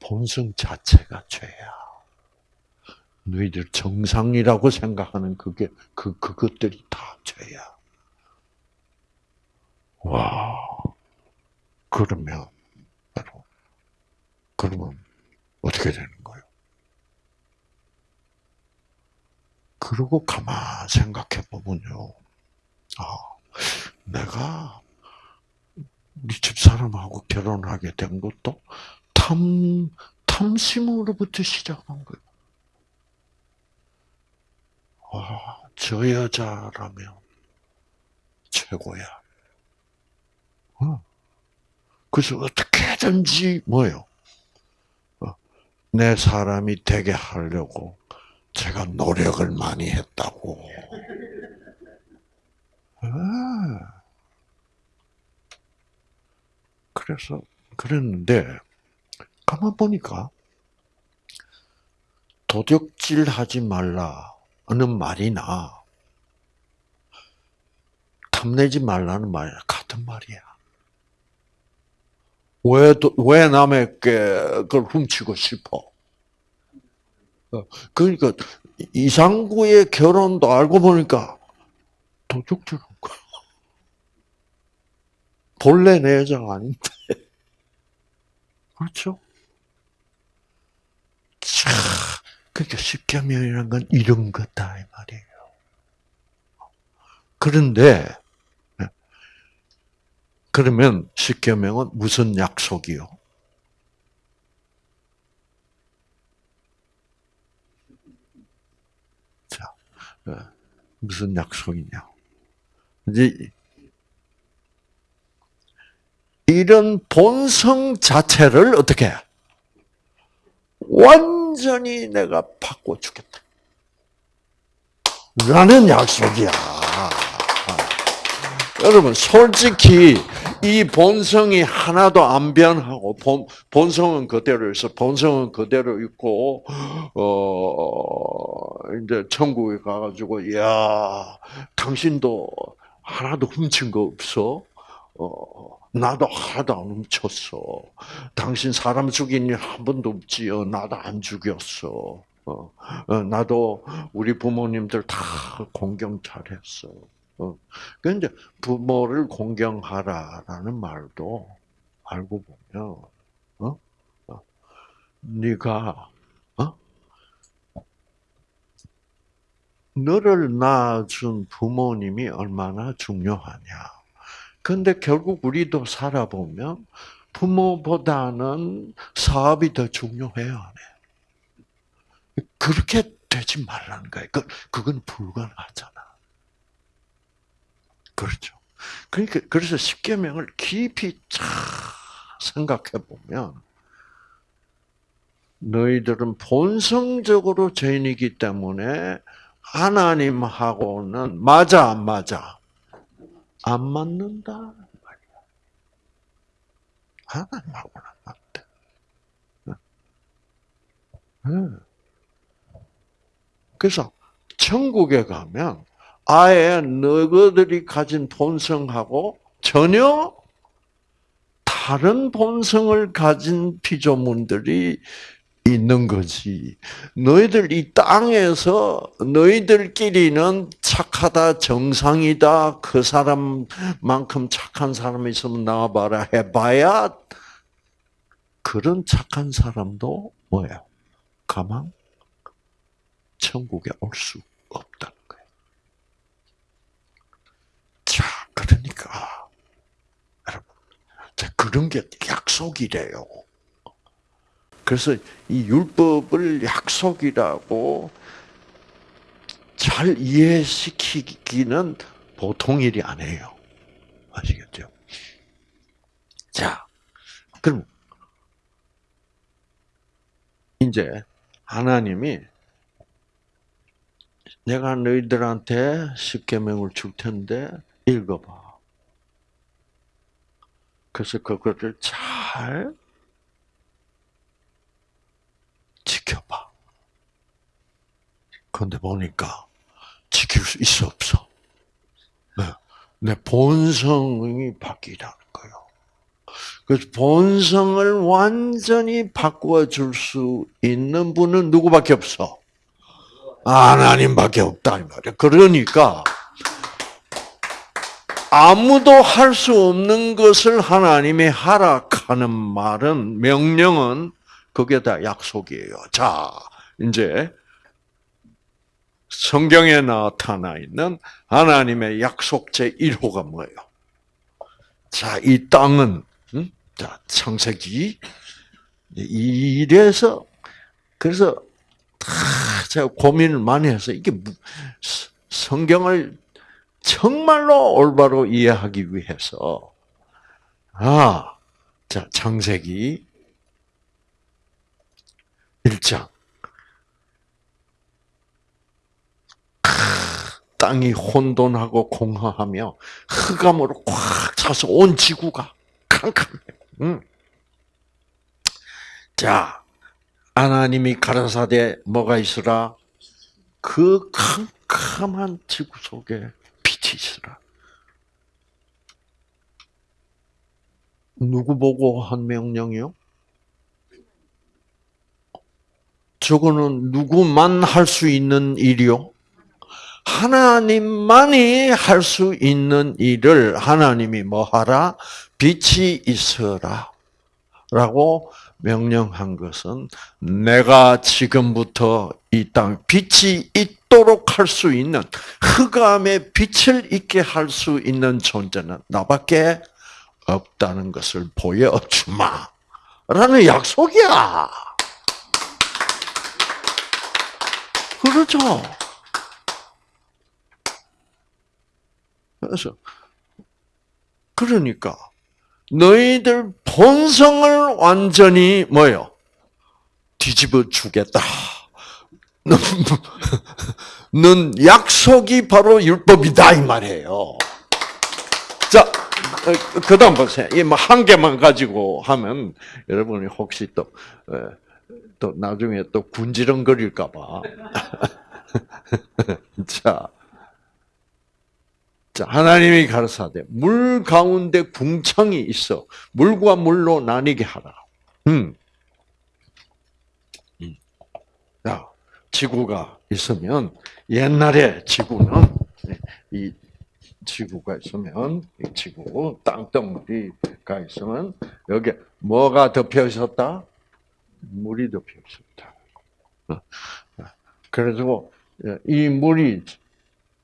본성 자체가 죄야. 너희들 정상이라고 생각하는 그게 그 그것들이 다 죄야. 와. 그러면 그러면 어떻게 되는 거예요? 그러고 가만 생각해 보면요. 아, 내가 우리 집 사람하고 결혼하게 된 것도 탐, 탐심으로부터 시작한 거예요. 와, 저 여자라면 최고야. 어. 그래서 어떻게든지 뭐요? 어, 내 사람이 되게 하려고 제가 노력을 많이 했다고. 아. 그래서 그랬는데 가만 보니까 도적질하지 말라는 말이나 탐내지 말라는 말 같은 말이야. 왜, 왜 남의 그걸 훔치고 싶어? 어, 그러니까 이상구의 결혼도 알고 보니까 도둑질한 거야. 본래 내 여자가 아닌데. *laughs* 그렇죠? 자, 그러니까 십계명이라는 건 이런 거다 이 말이에요. 그런데 그러면 십계명은 무슨 약속이요? 자, 무슨 약속이냐? 이제 이런 본성 자체를 어떻게 완 전히 내가 바꿔 주겠다. 라는 약속이야. 여러분, 솔직히 이 본성이 하나도 안 변하고 본, 본성은 그대로 있어. 본성은 그대로 있고 어 이제 천국에 가 가지고 야 당신도 하나도 훔친 거 없어. 어 나도 하나도 안 훔쳤어. 당신 사람 죽인 일 한 번도 없지요. 나도 안 죽였어. 어, 어, 나도 우리 부모님들 다 공경 잘했어. 어, 그런데 부모를 공경하라라는 말도 알고 보면, 어, 어, 네가 어, 너를 낳아준 부모님이 얼마나 중요하냐. 근데 결국 우리도 살아보면 부모보다는 사업이 더 중요해요? 그렇게 되지 말라는 거예요. 그, 그건 불가능하잖아. 그렇죠. 그러니까, 그래서 십계명을 깊이 쫙 생각해 보면 너희들은 본성적으로 죄인이기 때문에 하나님하고는 맞아 안 맞아? 안 맞는다 말이야. 하나님하고는 안 맞대. 그래서 천국에 가면 아예 너희들이 가진 본성하고 전혀 다른 본성을 가진 피조물들이 있는 거지. 너희들 이 땅에서 너희들끼리는 착하다, 정상이다, 그 사람만큼 착한 사람이 있으면 나와봐라 해봐야 그런 착한 사람도 뭐예요? 가망 천국에 올 수 없다는 거예요. 자, 그러니까 여러분, 자, 그런 게 약속이래요. 그래서 이 율법을 약속이라고 잘 이해시키기는 보통 일이 아니에요. 아시겠죠? 자, 그럼 이제 하나님이 내가 너희들한테 십계명을 줄 텐데 읽어봐. 그래서 그것을 잘 지켜봐. 그런데 보니까 지킬 수 있어 없어. 네. 내 본성이 바뀌라는 거예요. 그래서 본성을 완전히 바꾸어 줄 수 있는 분은 누구밖에 없어? 하나님밖에 없다 이 말이야. 그러니까 아무도 할 수 없는 것을 하나님이 하락하는 말은 명령은 그게 다 약속이에요. 자, 이제 성경에 나타나 있는 하나님의 약속 제 1호가 뭐예요? 자, 이 땅은 음? 자, 창세기 이래서 그래서 제가 고민을 많이 해서 이게 성경을 정말로 올바로 이해하기 위해서 아, 자, 창세기 1장. 땅이 혼돈하고 공허하며 흑암으로 꽉 차서 온 지구가 캄캄해. 음. 자, 하나님이 가라사대 뭐가 있으라? 그 캄캄한 지구 속에 빛이 있으라. 누구 보고 한 명령이요? 저거는 누구만 할 수 있는 일이요? 하나님만이 할 수 있는 일을 하나님이 뭐 하라? 빛이 있어라. 라고 명령한 것은 내가 지금부터 이 땅 빛이 있도록 할 수 있는 흑암에 빛을 있게 할 수 있는 존재는 나밖에 없다는 것을 보여주마. 라는 약속이야. 그렇죠. 그래서 그러니까 너희들 본성을 완전히 뭐요? 뒤집어 주겠다. 넌, *laughs* 넌 약속이 바로 율법이다 이 말이에요. 자, 그다음 보세요. 이한 개만 가지고 하면 여러분이 혹시 또 또 나중에 또 군지렁거릴까 봐. *laughs* 자, 자 하나님이 가르사대 물 가운데 궁창이 있어 물과 물로 나뉘게 하라. 음. 음. 자, 지구가 있으면 옛날에 지구는 이 지구가 있으면 이 지구 땅덩어리가 있으면 여기 뭐가 덮여 있었다? 덮여 있었다. 어. 그래서 이 물이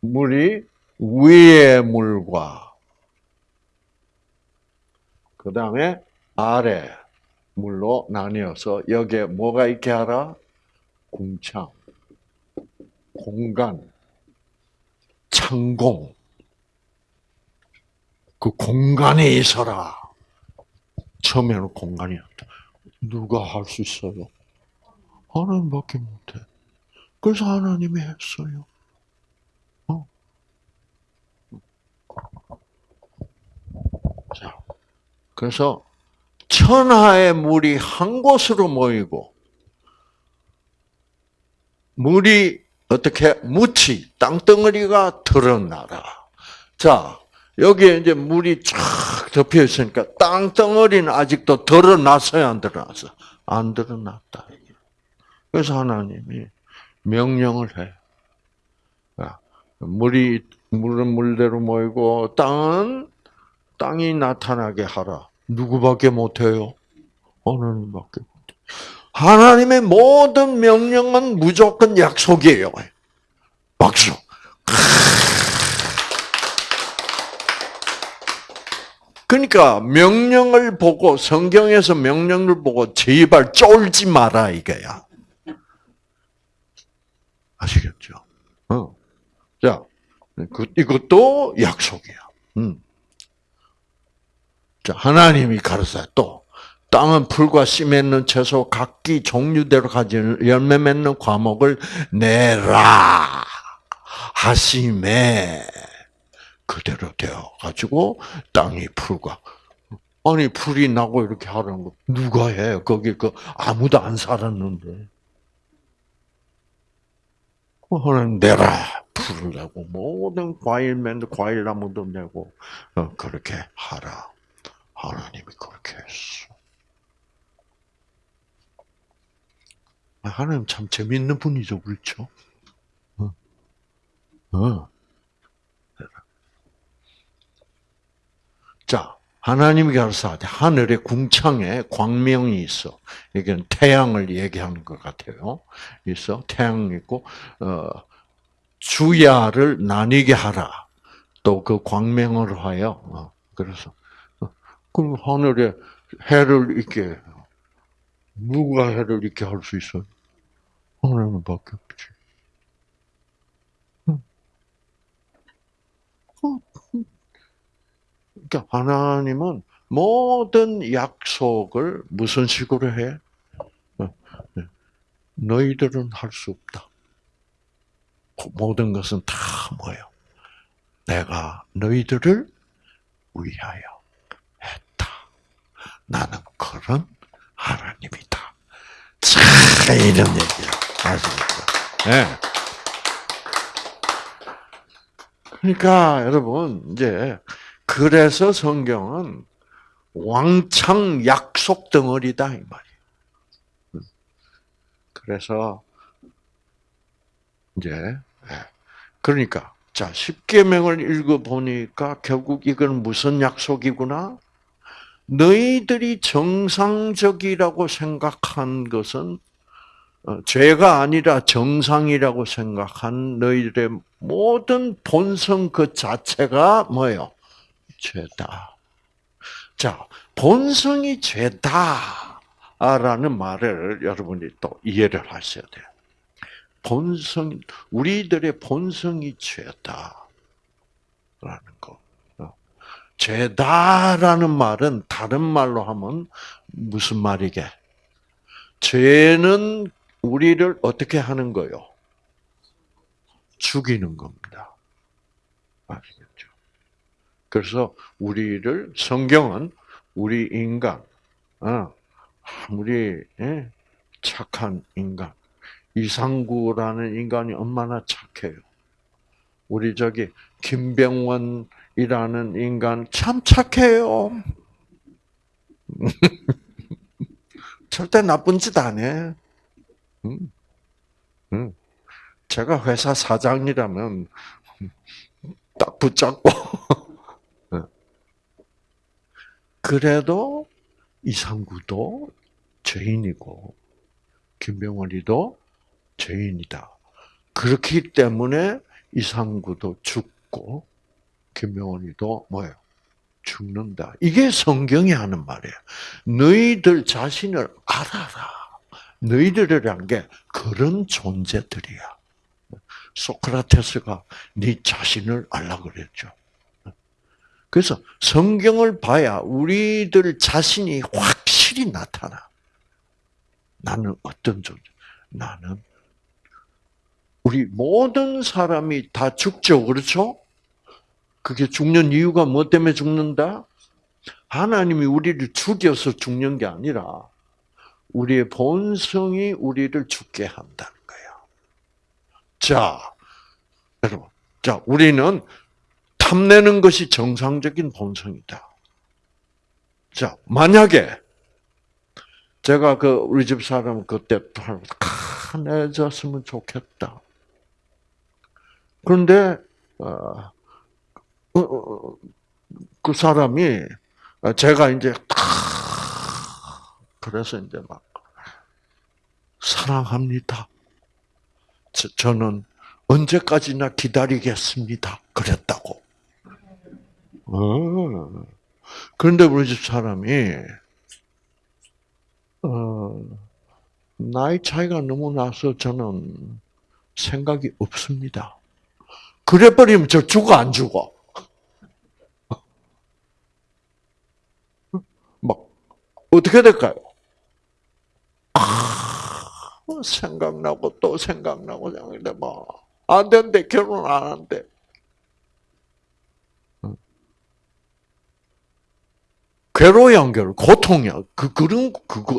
물이 위의 물과 그 다음에 아래 물로 나뉘어서 여기에 뭐가 있게 하라? 궁창, 공간, 창공. 그 공간에 있어라. 처음에는 공간이었다. 누가 할 수 있어요? 하나님밖에 못해. 그래서 하나님이 했어요. 어? 자, 그래서 천하의 물이 한 곳으로 모이고 물이 어떻게 묻히 땅덩어리가 드러나라. 자, 여기에 이제 물이 쫙 덮여 있으니까 땅덩어리는 아직도 드러났어요, 안 드러났어? 안 드러났다. 그래서 하나님이 명령을 해. 물이 물은 물대로 모이고 땅은 땅이 나타나게 하라. 누구밖에 못해요? 하나님밖에 못해. 하나님의 모든 명령은 무조건 약속이에요. 박수. 그러니까 명령을 보고 성경에서 명령을 보고 제발 쫄지 마라 이거야. 아시겠죠? 어. 자, 그, 이것도 약속이야. 음. 자, 하나님이 가르쳐 또 땅은 풀과 씨 맺는 채소 각기 종류대로 가진 열매 맺는 과목을 내라 하심에 그대로 되어 가지고 땅이 풀과 아니 풀이 나고 이렇게 하라는 거 누가 해? 거기 그 아무도 안 살았는데. 하나님 내라 풀을 내고 모든 과일 맨 과일 나무도 내고 어, 그렇게 하라. 하나님이 그렇게 했어. 하나님 참 재밌는 분이죠, 그렇죠? 어. 어. 자, 하나님이 가르사하되 하늘의 궁창에 광명이 있어. 이게 태양을 얘기하는 것 같아요. 있어 태양 있고 어, 주야를 나뉘게 하라. 또 그 광명을 하여 어, 그래서 그럼 하늘에 해를 있게 누가 해를 있게 할 수 있어요? 하나님밖에 없지. 그러니까 하나님은 모든 약속을 무슨 식으로 해? 어, 네. 너희들은 할 수 없다. 모든 것은 다 뭐예요? 내가 너희들을 위하여 했다. 나는 그런 하나님이다. 참 이런 얘기야. 아시겠죠? 네. 그러니까 여러분 이제 그래서 성경은 왕창 약속 덩어리다 이 말이에요. 그래서 이제 예. 그러니까 자 십계명을 읽어 보니까 결국 이건 무슨 약속이구나? 너희들이 정상적이라고 생각한 것은 어, 죄가 아니라 정상이라고 생각한 너희들의 모든 본성 그 자체가 뭐예요? 죄다. 자, 본성이 죄다라는 말을 여러분이 또 이해를 하셔야 돼요. 본성, 우리들의 본성이 죄다라는 거. 어. 죄다라는 말은 다른 말로 하면 무슨 말이게? 죄는 우리를 어떻게 하는 거요? 죽이는 겁니다. 아시겠죠? 그래서 우리를 성경은 우리 인간, 어, 우리 예, 착한 인간, 이상구라는 인간이 얼마나 착해요. 우리 저기 김병원이라는 인간 참 착해요. *laughs* 절대 나쁜 짓 안 해. 음, 음. 제가 회사 사장이라면 딱 붙잡고 *laughs* 그래도 이상구도 죄인이고 김병원이도 죄인이다. 그렇기 때문에 이상구도 죽고 김병원이도 뭐예요? 죽는다. 이게 성경이 하는 말이에요. 너희들 자신을 알아라. 너희들이란 게 그런 존재들이야. 소크라테스가 네 자신을 알라 그랬죠. 그래서 성경을 봐야 우리들 자신이 확실히 나타나. 나는 어떤 존재? 나는 우리 모든 사람이 다 죽죠, 그렇죠? 그게 죽는 이유가 뭐 때문에 죽는다? 하나님이 우리를 죽여서 죽는 게 아니라 우리의 본성이 우리를 죽게 한다는 거예요. 자, 여러분, 자 우리는 탐내는 것이 정상적인 본성이다. 자, 만약에 제가 그 우리 집 사람 그때 편해졌으면 좋겠다. 그런데 어, 어, 어, 그 사람이 제가 이제 그래서 이제 막 사랑합니다. 저, 는 언제까지나 기다리겠습니다. 그랬다고. 어. 그런데 우리 집 사람이 어, 나이 차이가 너무 나서 저는 생각이 없습니다. 그래 버리면 저 죽어 안 죽어? *laughs* 막 어떻게 될까요? 아, 생각나고 또 생각나고 생각나 뭐안 된대 결혼 안 한대. 괴로워 연결, 고통이야. 그 그런 그거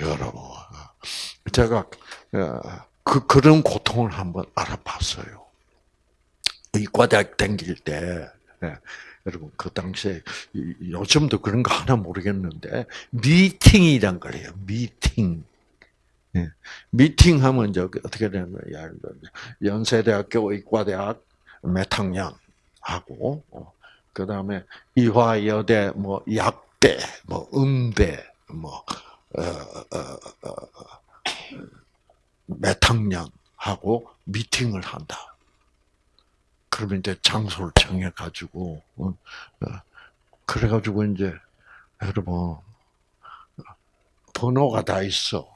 여러분, 제가 어, 그 그런 고통을 한번 알아봤어요. 이과대학 다닐 때, 예, 여러분 그 당시에 요즘도 그런 거 하나 모르겠는데 미팅이란 거예요. 미팅. 예, 미팅 하면 이제 어떻게 되는 거야? 연세대학교 의과대학 몇 학년 하고, 어, 그 다음에 이화여대 뭐 약 대, 뭐 음대, 뭐 어, 어, 어, 몇 학년 하고 미팅을 한다. 그러면 이제 장소를 정해 가지고, 어, 어, 그래 가지고 이제, 여러분, 번호가 다 있어.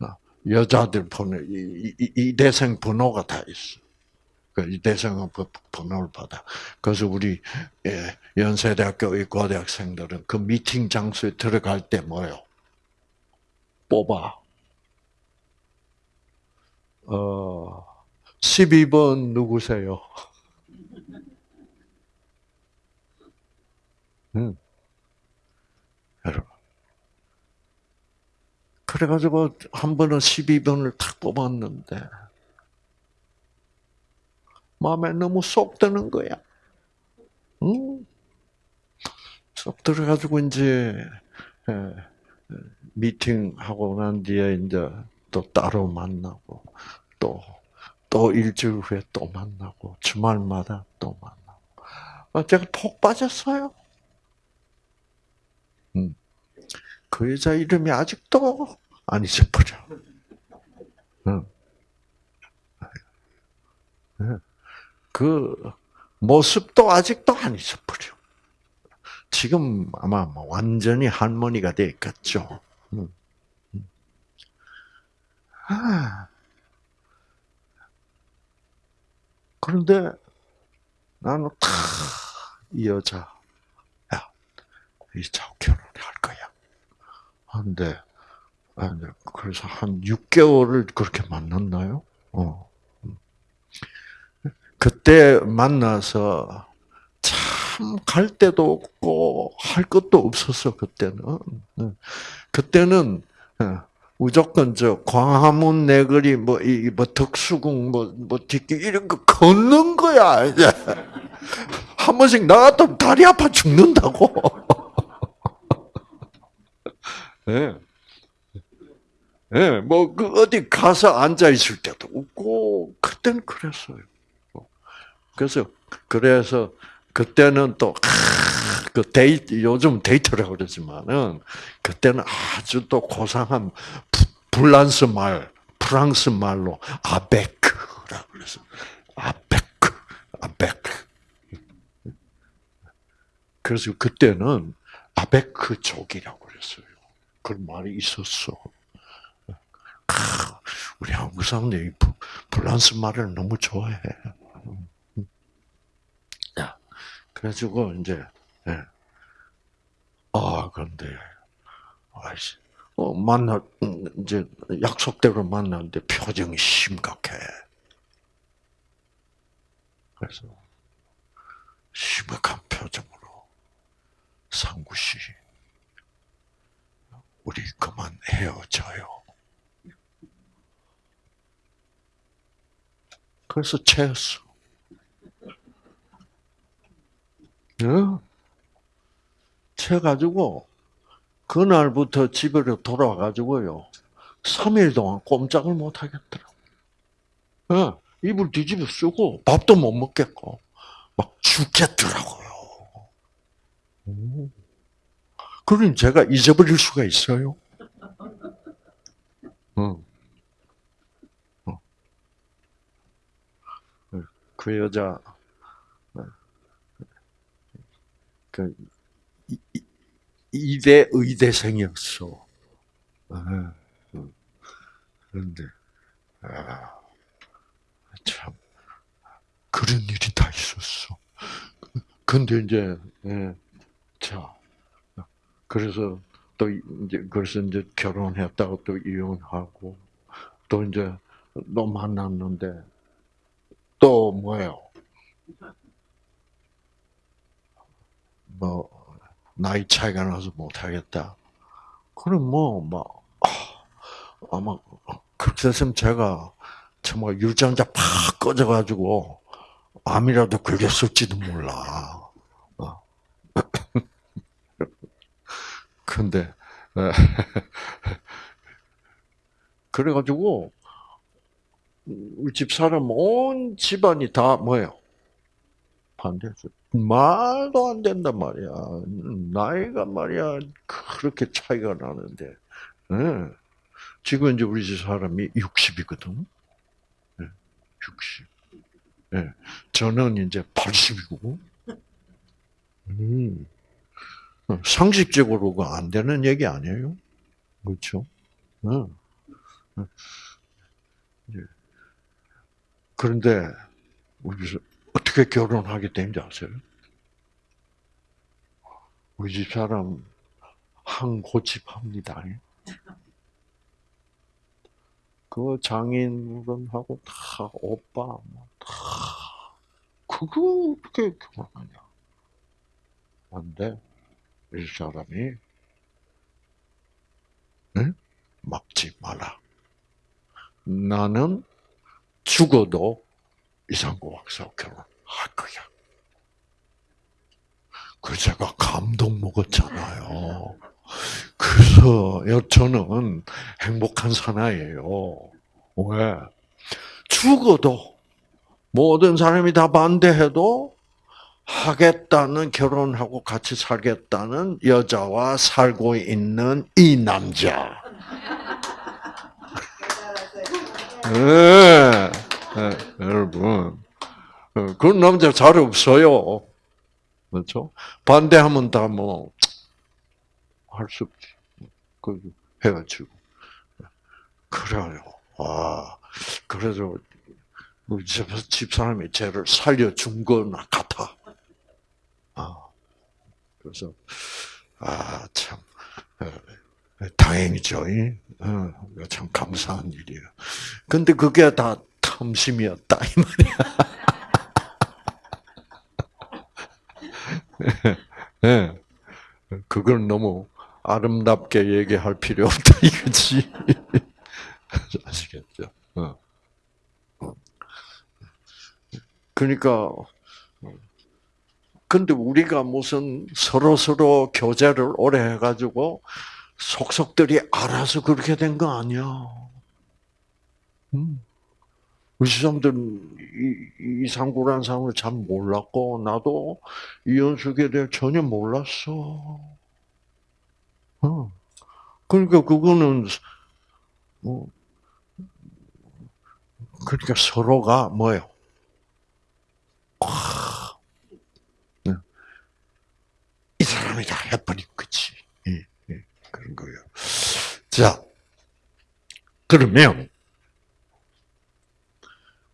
어, 여자들 번호, 이, 이, 이 대생 번호가 다 있어. 그이 대생은 번호를 받아. 그래서 우리 예, 연세대학교 의과대학생들은 그 미팅 장소에 들어갈 때 뭐요? 뽑아. 어, 12번 누구세요? *laughs* 음. 여러분. 그래가지고 한 번은 12번을 탁 뽑았는데 마음에 너무 쏙 드는 거야. 음. 쏙 들어가지고 이제 미팅하고 난 뒤에 이제 또 따로 만나고 또또 일주일 후에 또 만나고 주말마다 또 만나고 어, 제가 폭 빠졌어요. 음. 그 여자 이름이 아직도 안 잊어버려. 그 모습도 아직도 안 잊어버려. 지금 아마 뭐 완전히 할머니가 되겠죠. 아, 그런데 나는 다 이 여자, 야, 이자 결혼할 거야. 한데, 그래서 한 6개월을 그렇게 만났나요? 어. 그때 만나서 참 갈 데도 없고 할 것도 없었어 그때는. 그때는 어, 무조건 저 광화문 내거리 뭐이뭐 덕수궁 뭐뭐 뒷길 이런 거 걷는 거야 *laughs* 한 번씩 나갔다 다리 아파 죽는다고. 예. *laughs* 예, 뭐, 그, 어디 가서 앉아있을 때도 없고, 그때는 그랬어요. 그래서, 그래서, 그때는 또, 그 데이트, 요즘 데이트라고 그러지만은, 그때는 아주 또 고상한 불란서 말, 프랑스 말로 아베크라고 그래서 아베크, 아베크. 그래서 그때는 아베크족이라고 그랬어요. 그런 말이 있었어. 우리 한국 사람들이 프랑스 말을 너무 좋아해. 그래가지고 이제 예. 아 그런데 아이씨 어, 만나 음, 이제 약속대로 만났는데 표정이 심각해. 그래서 심각한 표정으로 상구 씨, 우리 그만 헤어져요. 그래서 채였어. 어? 채가지고 그날부터 집으로 돌아가가지고요. 3일 동안 꼼짝을 못 하겠더라고. 어, 이불 뒤집어 쓰고 밥도 못 먹겠고 막 죽겠더라고요. 그럼 제가 잊어버릴 수가 있어요? 어. 어. 그 여자 그 이대 의대생이었어. 그런데 아, 참 그런 일이 다 있었어. 근데 이제 예, 자 그래서 또 이제 그래서 이제 결혼했다고 또 이혼하고 또 이제 또 만났는데 또 뭐예요? 뭐 나이 차이가 나서 못하겠다. 그럼 뭐, 막, 아, 아마, 그렇게 됐으면 제가 정말 유전자 팍 꺼져가지고, 암이라도 걸렸을지도 몰라. 어. *laughs* 근데, *laughs* 그래가지고, 우리 집 사람 온 집안이 다 뭐예요? 반대했어요. 말도 안 된단 말이야. 나이가 말이야 그렇게 차이가 나는데. 네. 지금 이제 우리 집 사람이 60이거든. 네. 60. 네. 저는 이제 80이고. 음. 상식적으로가 안 되는 얘기 아니에요? 그렇죠? 네. 그런데 우리 어떻게 결혼하게 된지 아세요? 우리 집 사람 한 고집합니다. 그 장인분하고 다 오빠 뭐다 그거 어떻게 결혼하냐? 안돼. 이 사람이 응? 막지 마라. 나는 죽어도 이상구 박사와 결혼 할 거야. 그 제가 감동 먹었잖아요. 그래서 저는 행복한 사나이예요. 왜? 죽어도 모든 사람이 다 반대해도 하겠다는 결혼하고 같이 살겠다는 여자와 살고 있는 이 남자. 네. 네, 여러분. 어, 그런 남자 잘 없어요. 그렇죠? 반대하면 다 뭐, 할 수 없지. 그, 헤어지고. 그래요. 아, 그래서, 우리 집 사람이 쟤를 살려준 거나 같아. 아, 그래서, 아, 참, 다행이죠. 어, 참 감사한 일이에요. 근데 그게 다 탐심이었다 이 말이야. 네. *laughs* 그걸 너무 아름답게 얘기할 필요 없다 *laughs* 이거지. *laughs* 아시겠죠? 어. 그러니까 근데 우리가 무슨 서로 서로 교제를 오래 해가지고 속속들이 알아서 그렇게 된 거 아니야. 음. 우리 사람들은 이, 이상구라는 사람을 잘 몰랐고, 나도 이현숙에 대해 전혀 몰랐어. 어. 그러니까 그거는, 뭐, 그러니까 서로가 뭐예요? 네. 이 사람이다 해버린 거지. 예, 예, 그런 거예요. 자, 그러면,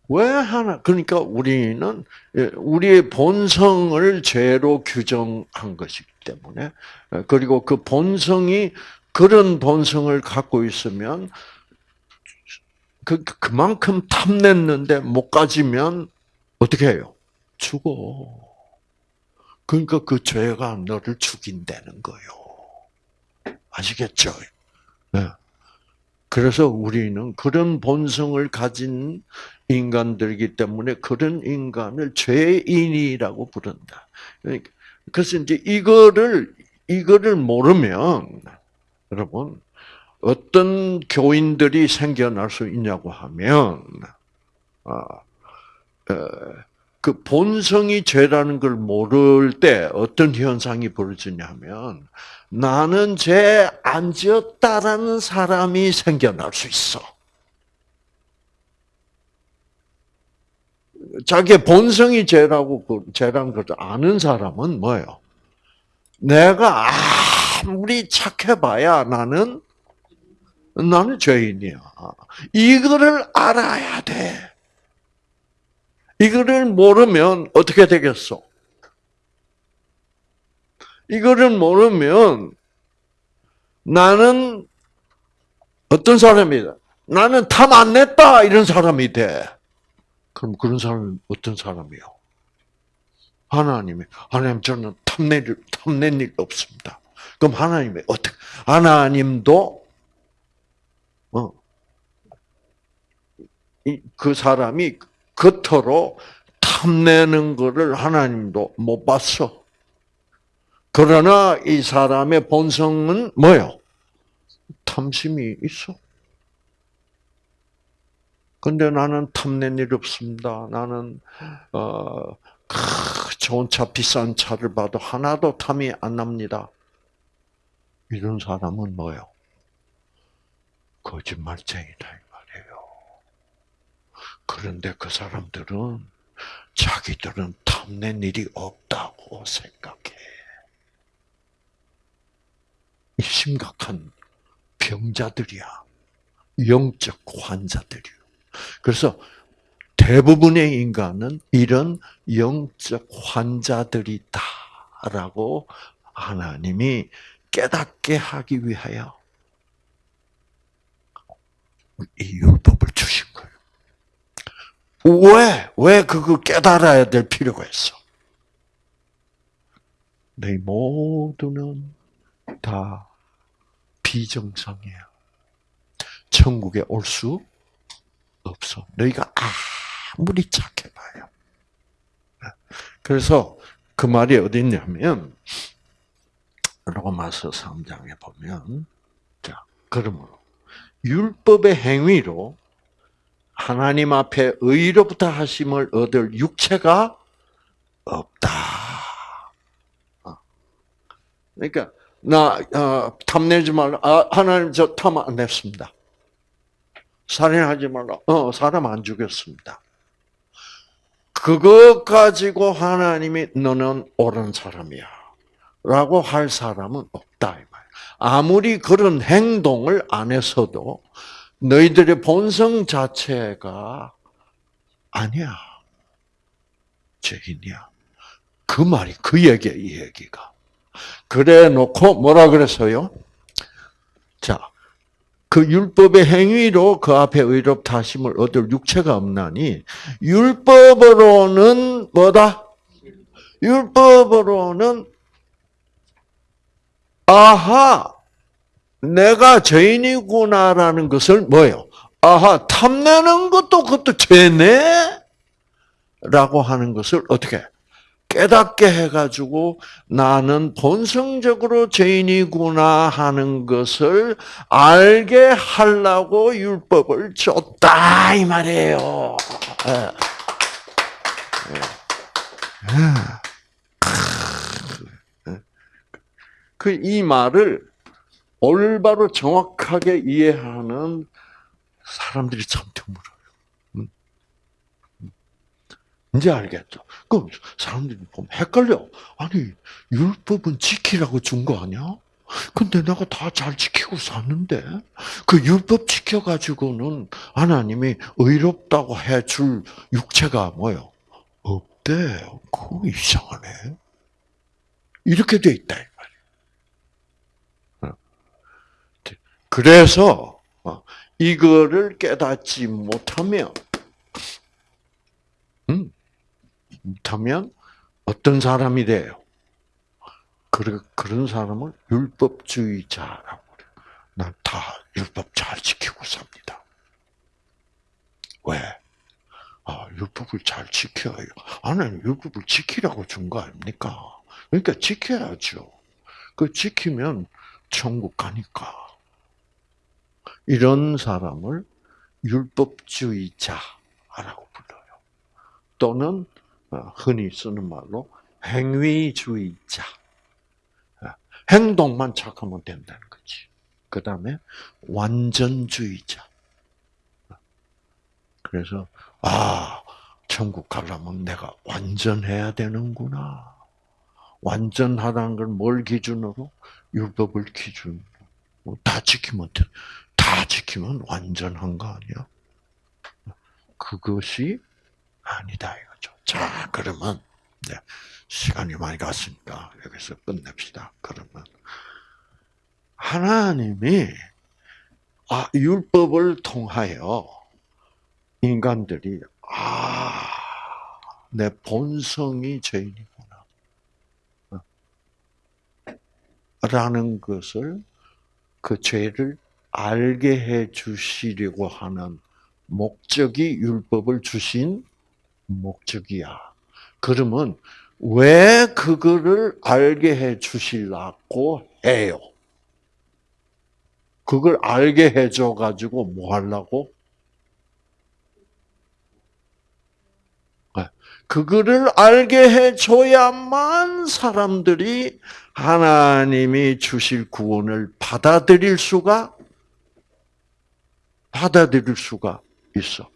왜 하나? 그러니까 우리는 예, 우리의 본성을 죄로 규정한 것이기 때문에 예, 그리고 그 본성이 그런 본성을 갖고 있으면 그 그만큼 탐냈는데 못 가지면 어떻게 해요? 죽어. 그러니까 그 죄가 너를 죽인다는 거요. 아시겠죠? 네. 그래서 우리는 그런 본성을 가진 인간들이기 때문에 그런 인간을 죄인이라고 부른다. 그러니까 그래서 이제 이거를 이거를 모르면 여러분 어떤 교인들이 생겨날 수 있냐고 하면 아, 그 본성이 죄라는 걸 모를 때 어떤 현상이 벌어지냐면 나는 죄 안 지었다라는 사람이 생겨날 수 있어. 자기의 본성이 죄라고 그 죄라는 걸 아는 사람은 뭐예요? 내가 아무리 착해봐야 나는 나는 죄인이야. 이거를 알아야 돼. 이거를 모르면 어떻게 되겠어? 이거를 모르면 나는 어떤 사람이다? 나는 탐 안 냈다 이런 사람이 돼. 그럼 그런 사람은 어떤 사람이요? 하나님이 하나님 저는 탐낼 탐낸 일 없습니다. 그럼 하나님이 어떻게? 하나님도 어, 그 사람이 겉으로 탐내는 것을 하나님도 못 봤어. 그러나 이 사람의 본성은 뭐요? 탐심이 있어. 근데 나는 탐낸 일 없습니다. 나는 어, 좋은 차, 비싼 차를 봐도 하나도 탐이 안 납니다. 이런 사람은 뭐요? 거짓말쟁이다 이 말이에요. 그런데 그 사람들은 자기들은 탐낸 일이 없다고 생각해. 심각한 병자들이야. 영적 환자들이요. 그래서 대부분의 인간은 이런 영적 환자들이다라고 하나님이 깨닫게 하기 위하여 이 율법을 주신 거예요. 왜? 왜 그거 깨달아야 될 필요가 있어? 너희 모두는 다 비정상이야. 천국에 올 수 없어. 너희가 아무리 착해봐요. 그래서 그 말이 어디 있냐면 로마서 3장에 보면 자 그러므로 율법의 행위로 하나님 앞에 의로부터 하심을 얻을 육체가 없다. 어. 그러니까 나 어, 탐내지 말라. 아, 하나님 저 탐안 냈습니다. 살인하지 말라. 어, 사람 안 죽였습니다. 그것 가지고 하나님이 너는 옳은 사람이야. 라고 할 사람은 없다. 이 말. 아무리 그런 행동을 안 했어도 너희들의 본성 자체가 아니야. 죄인이야. 그 말이 그 얘기야, 이 얘기가. 그래 놓고 뭐라 그랬어요? 자, 그 율법의 행위로 그 앞에 의롭다 하심을 얻을 육체가 없나니 율법으로는 뭐다? 율법으로는 아하 내가 죄인이구나라는 것을 뭐요? 아하 탐내는 것도 그것도 죄네? 라고 하는 것을 어떻게 깨닫게 해가지고 나는 본성적으로 죄인이구나 하는 것을 알게 하려고 율법을 줬다 이 말이에요. 예. 예. 그이 말을 올바로 정확하게 이해하는 사람들이 참 드물어요. 이제 알겠죠. 그럼 사람들이 보면 헷갈려. 아니, 율법은 지키라고 준 거 아니야? 근데 내가 다 잘 지키고 샀는데 그 율법 지켜가지고는 하나님이 의롭다고 해줄 육체가 뭐요? 없대. 그거 이상하네. 이렇게 돼 있다. 어. 그래서 어, 이거를 깨닫지 못하면, 음, 못하면 어떤 사람이 돼요? 그런 사람을 율법주의자라고 그래요. 난 다 율법 잘 지키고 삽니다. 왜? 아, 율법을 잘 지켜요. 하나님 율법을 지키라고 준 거 아닙니까? 그러니까 지켜야죠. 그 지키면 천국 가니까. 이런 사람을 율법주의자라고 불러요. 또는 어, 흔히 쓰는 말로 행위주의자. 행동만 착하면 된다는 거지. 그 다음에 완전주의자. 그래서 아 천국 가려면 내가 완전해야 되는구나. 완전하다는 걸 뭘 기준으로? 율법을 기준으로. 뭐다 지키면 돼. 다 지키면 완전한 거 아니야? 그것이 아니다 이거죠. 자 그러면 네. 시간이 많이 갔으니까 여기서 끝냅시다. 그러면 하나님이 아, 율법을 통하여 인간들이 아, 내 본성이 죄인이구나. 라는 것을 그 죄를 알게 해 주시려고 하는 목적이 율법을 주신 목적이야. 그러면 왜 그거를 알게 해 주실라고 해요? 그걸 알게 해줘 가지고 뭐 하려고? 네. 그거를 알게 해줘야만 사람들이 하나님이 주실 구원을 받아들일 수가 받아들일 수가 있어.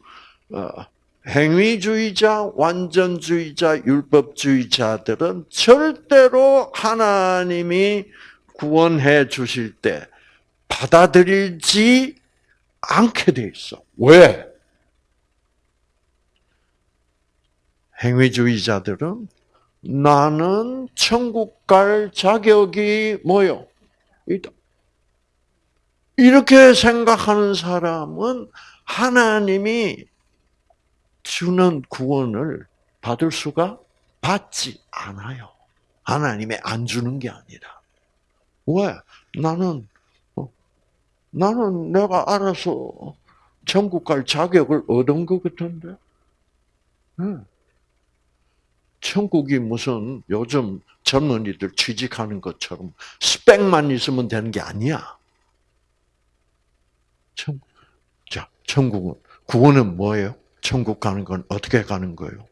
어, 행위주의자, 완전주의자, 율법주의자들은 절대로 하나님이 구원해 주실 때 받아들이지 않게 돼 있어. 왜? 행위주의자들은 나는 천국 갈 자격이 뭐요? 이렇게 생각하는 사람은 하나님이 주는 구원을 받을 수가 받지 않아요. 하나님이 안 주는 게 아니라. 왜? 나는, 어, 나는 내가 알아서 천국 갈 자격을 얻은 것 같은데? 응. 천국이 무슨 요즘 젊은이들 취직하는 것처럼 스펙만 있으면 되는 게 아니야. 천, 자, 천국은, 구원은 뭐예요? 천국 가는 건 어떻게 가는 거예요?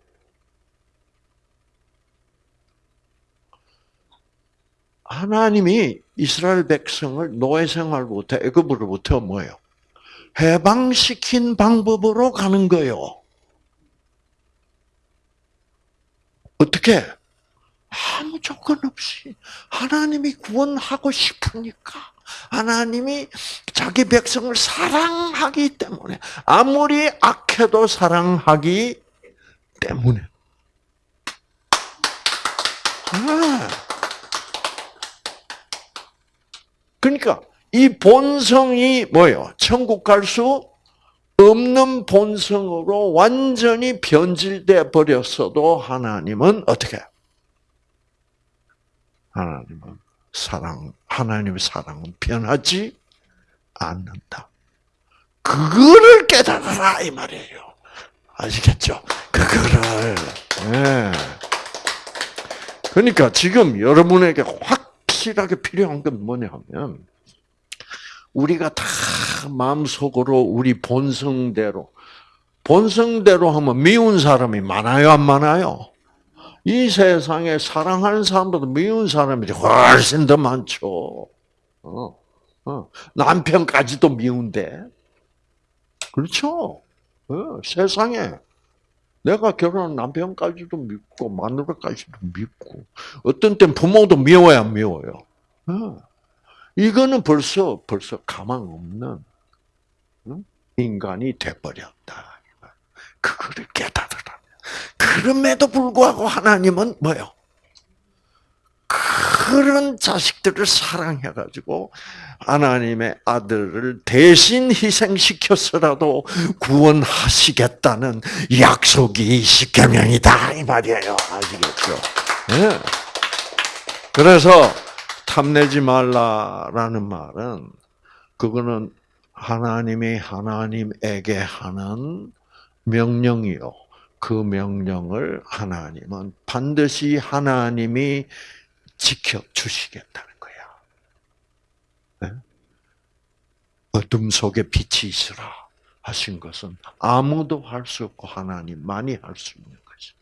하나님이 이스라엘 백성을 노예 생활부터 애굽으로부터 뭐예요? 해방시킨 방법으로 가는 거예요. 어떻게? 아무 조건 없이 하나님이 구원하고 싶으니까 하나님이 자기 백성을 사랑하기 때문에 아무리 악해도 사랑하기 때문에 아. 그러니까 이 본성이 뭐요? 천국 갈 수 없는 본성으로 완전히 변질돼 버렸어도 하나님은 어떻게? 하나님은 사랑, 하나님의 사랑은 변하지 않는다. 그거를 깨달아라 이 말이에요. 아시겠죠? 그거를. 네. 그러니까 지금 여러분에게 확실하게 필요한 건 뭐냐면 우리가 다 마음속으로 우리 본성대로 본성대로 하면 미운 사람이 많아요, 안 많아요? 이 세상에 사랑하는 사람보다 미운 사람이 훨씬 더 많죠. 어, 어. 남편까지도 미운데. 그렇죠. 어, 세상에. 내가 결혼한 남편까지도 믿고, 마누라까지도 믿고, 어떤 땐 부모도 미워야 미워요. 어. 이거는 벌써 벌써 가망 없는 인간이 돼버렸다. 그거를 깨달으라. 그럼에도 불구하고 하나님은 뭐요? 그런 자식들을 사랑해가지고 하나님의 아들을 대신 희생시켜서라도 구원하시겠다는 약속이 십계명이다 이 말이에요. 아시겠죠? 네. 그래서 탐내지 말라라는 말은 그거는 하나님이 하나님에게 하는 명령이요. 그 명령을 하나님은 반드시 하나님이 지켜 주시겠다는 거야. 네? 어둠 속에 빛이 있으라 하신 것은 아무도 할 수 없고 하나님만이 할 수 있는 것이.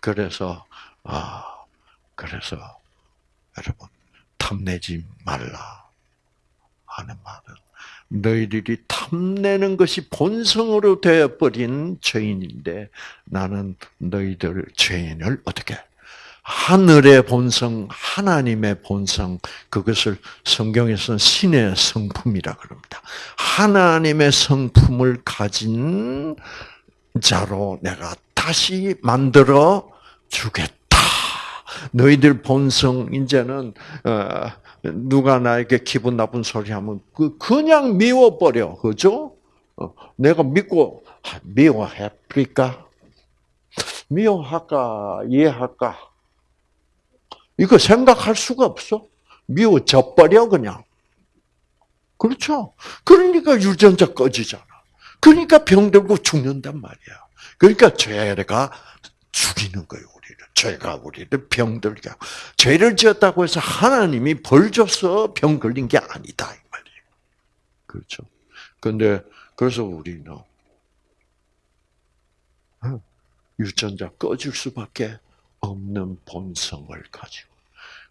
그래서 아 그래서 여러분 탐내지 말라 하는 말은 너희들이 탐내는 것이 본성으로 되어버린 죄인인데 나는 너희들 죄인을 어떻게 하늘의 본성, 하나님의 본성, 그것을 성경에서는 신의 성품이라 그럽니다. 하나님의 성품을 가진 자로 내가 다시 만들어 주겠다. 너희들 본성, 이제는, 어, 누가 나에게 기분 나쁜 소리 하면, 그, 그냥 미워버려. 그죠? 어, 내가 믿고, 미워해버릴까? 미워할까? 이해할까? 이거 생각할 수가 없어. 미워져 버려 그냥. 그렇죠. 그러니까 유전자 꺼지잖아. 그러니까 병들고 죽는단 말이야. 그러니까 죄가 죽이는 거예요. 죄가 우리를 병들게 하고. 죄를 지었다고 해서 하나님이 벌 줘서 병 걸린 게 아니다, 이 말이에요. 그렇죠. 근데, 그래서 우리는, 어, 유전자 꺼질 수밖에 없는 본성을 가지고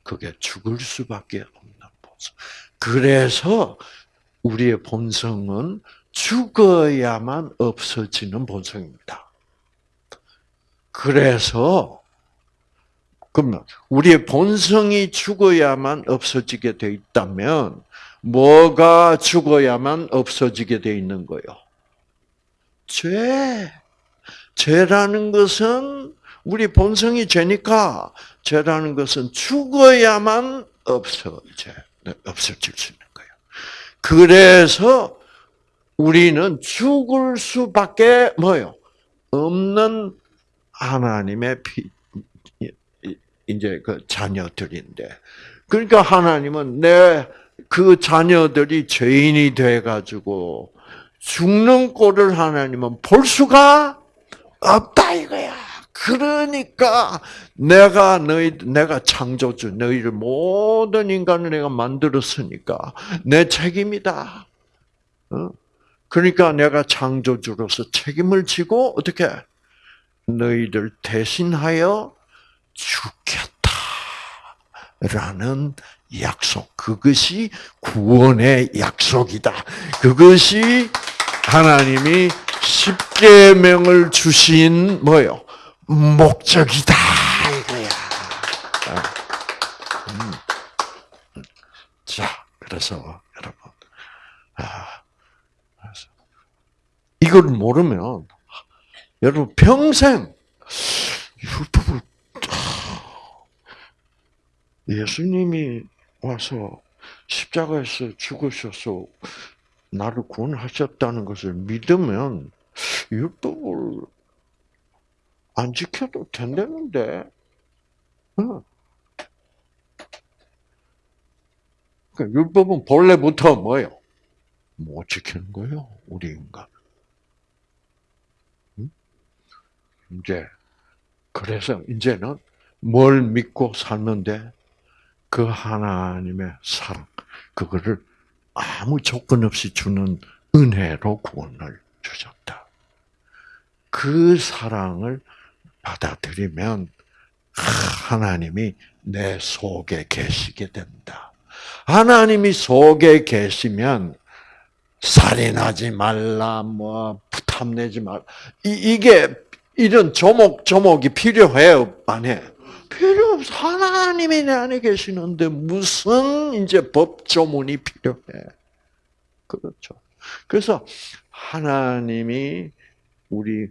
그게 죽을 수밖에 없는 본성. 그래서 우리의 본성은 죽어야만 없어지는 본성입니다. 그래서 그러면 우리의 본성이 죽어야만 없어지게 돼 있다면 뭐가 죽어야만 없어지게 돼 있는 거요? 죄. 죄라는 것은 우리 본성이 죄니까 죄라는 것은 죽어야만 없어져 없어질 수 있는 거예요. 그래서 우리는 죽을 수밖에 뭐요 없는 하나님의 피, 이제 그 자녀들인데 그러니까 하나님은 내 그 자녀들이 죄인이 돼 가지고 죽는 꼴을 하나님은 볼 수가 없다 이거야. 그러니까 내가 너희 내가 창조주 너희를 모든 인간을 내가 만들었으니까 내 책임이다. 어? 그러니까 내가 창조주로서 책임을 지고 어떻게 너희들 대신하여 죽겠다라는 약속. 그것이 구원의 약속이다. 그것이 하나님이 십계명을 주신 뭐요? 목적이다 이거야. 음. 자, 그래서 여러분, 아, 이걸 모르면 여러분 평생 율법을 예수님이 와서 십자가에서 죽으셔서 나를 구원하셨다는 것을 믿으면 율법을 안 지켜도 된다는데. 어. 그러니까 율법은 본래부터 뭐예요? 못 지키는 거예요, 우리 인간. 이제 그래서 이제는 뭘 믿고 살는데 그 하나님의 사랑, 그거를 아무 조건 없이 주는 은혜로 구원을 주셨다. 그 사랑을 받아들이면 하나님이 내 속에 계시게 된다. 하나님이 속에 계시면 살인하지 말라, 뭐 탐내지 말. 이, 이게 이런 조목조목이 필요해요, 안 해? 필요 없어. 하나님이 내 안에 계시는데 무슨 이제 법조문이 필요해. 그렇죠. 그래서 하나님이 우리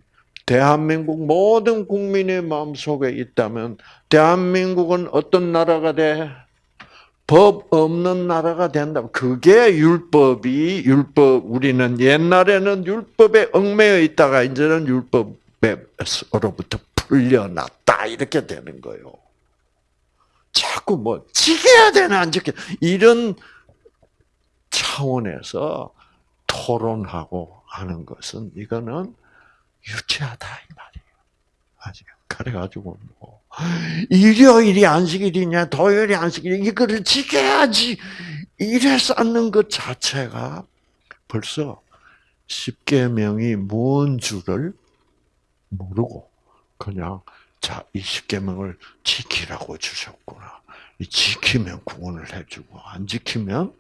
대한민국 모든 국민의 마음속에 있다면 대한민국은 어떤 나라가 돼? 법 없는 나라가 된다. 그게 율법이 율법 우리는 옛날에는 율법에 얽매여 있다가 이제는 율법 에서로부터 풀려났다 이렇게 되는 거예요. 자꾸 뭐 지켜야 되나 안 지켜 이런 차원에서 토론하고 하는 것은 이거는 유치하다 이 말이에요. 아직 그래가지고 뭐 일요일이 안식일이냐 토요일이 안식일 이거를 지켜야지 이래 쌓는 것 자체가 벌써 십계명이 뭔 줄을 모르고 그냥 자 이 십계명을 지키라고 주셨구나. 이 지키면 구원을 해주고 안 지키면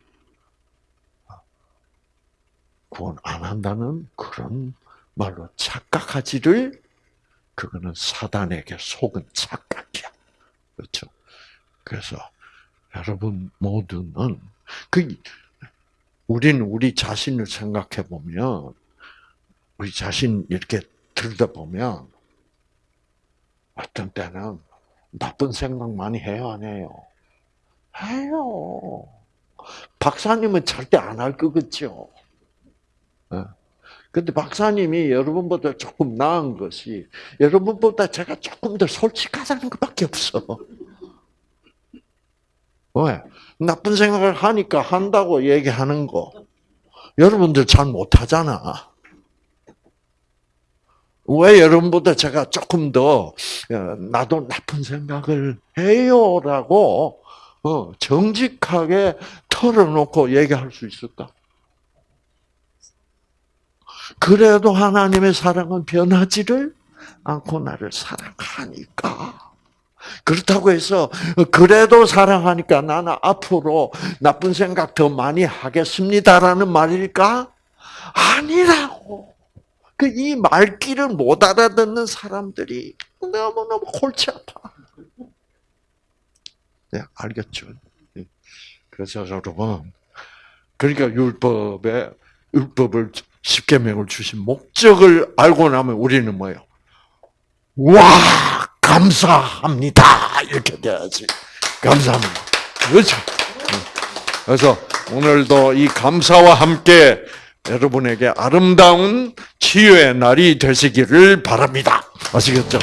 구원 안 한다는 그런 말로 착각하지를 그거는 사단에게 속은 착각이야. 그렇죠? 그래서 여러분 모두는 그 우리는 우리 자신을 생각해 보면 우리 자신 이렇게 들다 보면 어떤 때는 나쁜 생각 많이 해요, 안 해요? 해요. 박사님은 절대 안 할 거겠죠. 예. 근데 박사님이 여러분보다 조금 나은 것이 여러분보다 제가 조금 더 솔직하다는 것밖에 없어. 왜? 나쁜 생각을 하니까 한다고 얘기하는 거. 여러분들 잘 못하잖아. 왜 여러분보다 제가 조금 더 어, 나도 나쁜 생각을 해요라고 어, 정직하게 털어놓고 얘기할 수 있을까? 그래도 하나님의 사랑은 변하지를 않고 나를 사랑하니까. 그렇다고 해서 그래도 사랑하니까 나는 앞으로 나쁜 생각 더 많이 하겠습니다라는 말일까? 아니라고. 그 이 말귀를 못 알아듣는 사람들이 너무너무 골치 아파. 네, 알겠죠? 그래서 여러분, 그러니까 율법에 율법을 십계명을 주신 목적을 알고 나면 우리는 뭐예요? 와 감사합니다 이렇게 돼야지 감사합니다 그렇죠 그래서 오늘도 이 감사와 함께 여러분에게 아름다운 치유의 날이 되시기를 바랍니다 아시겠죠?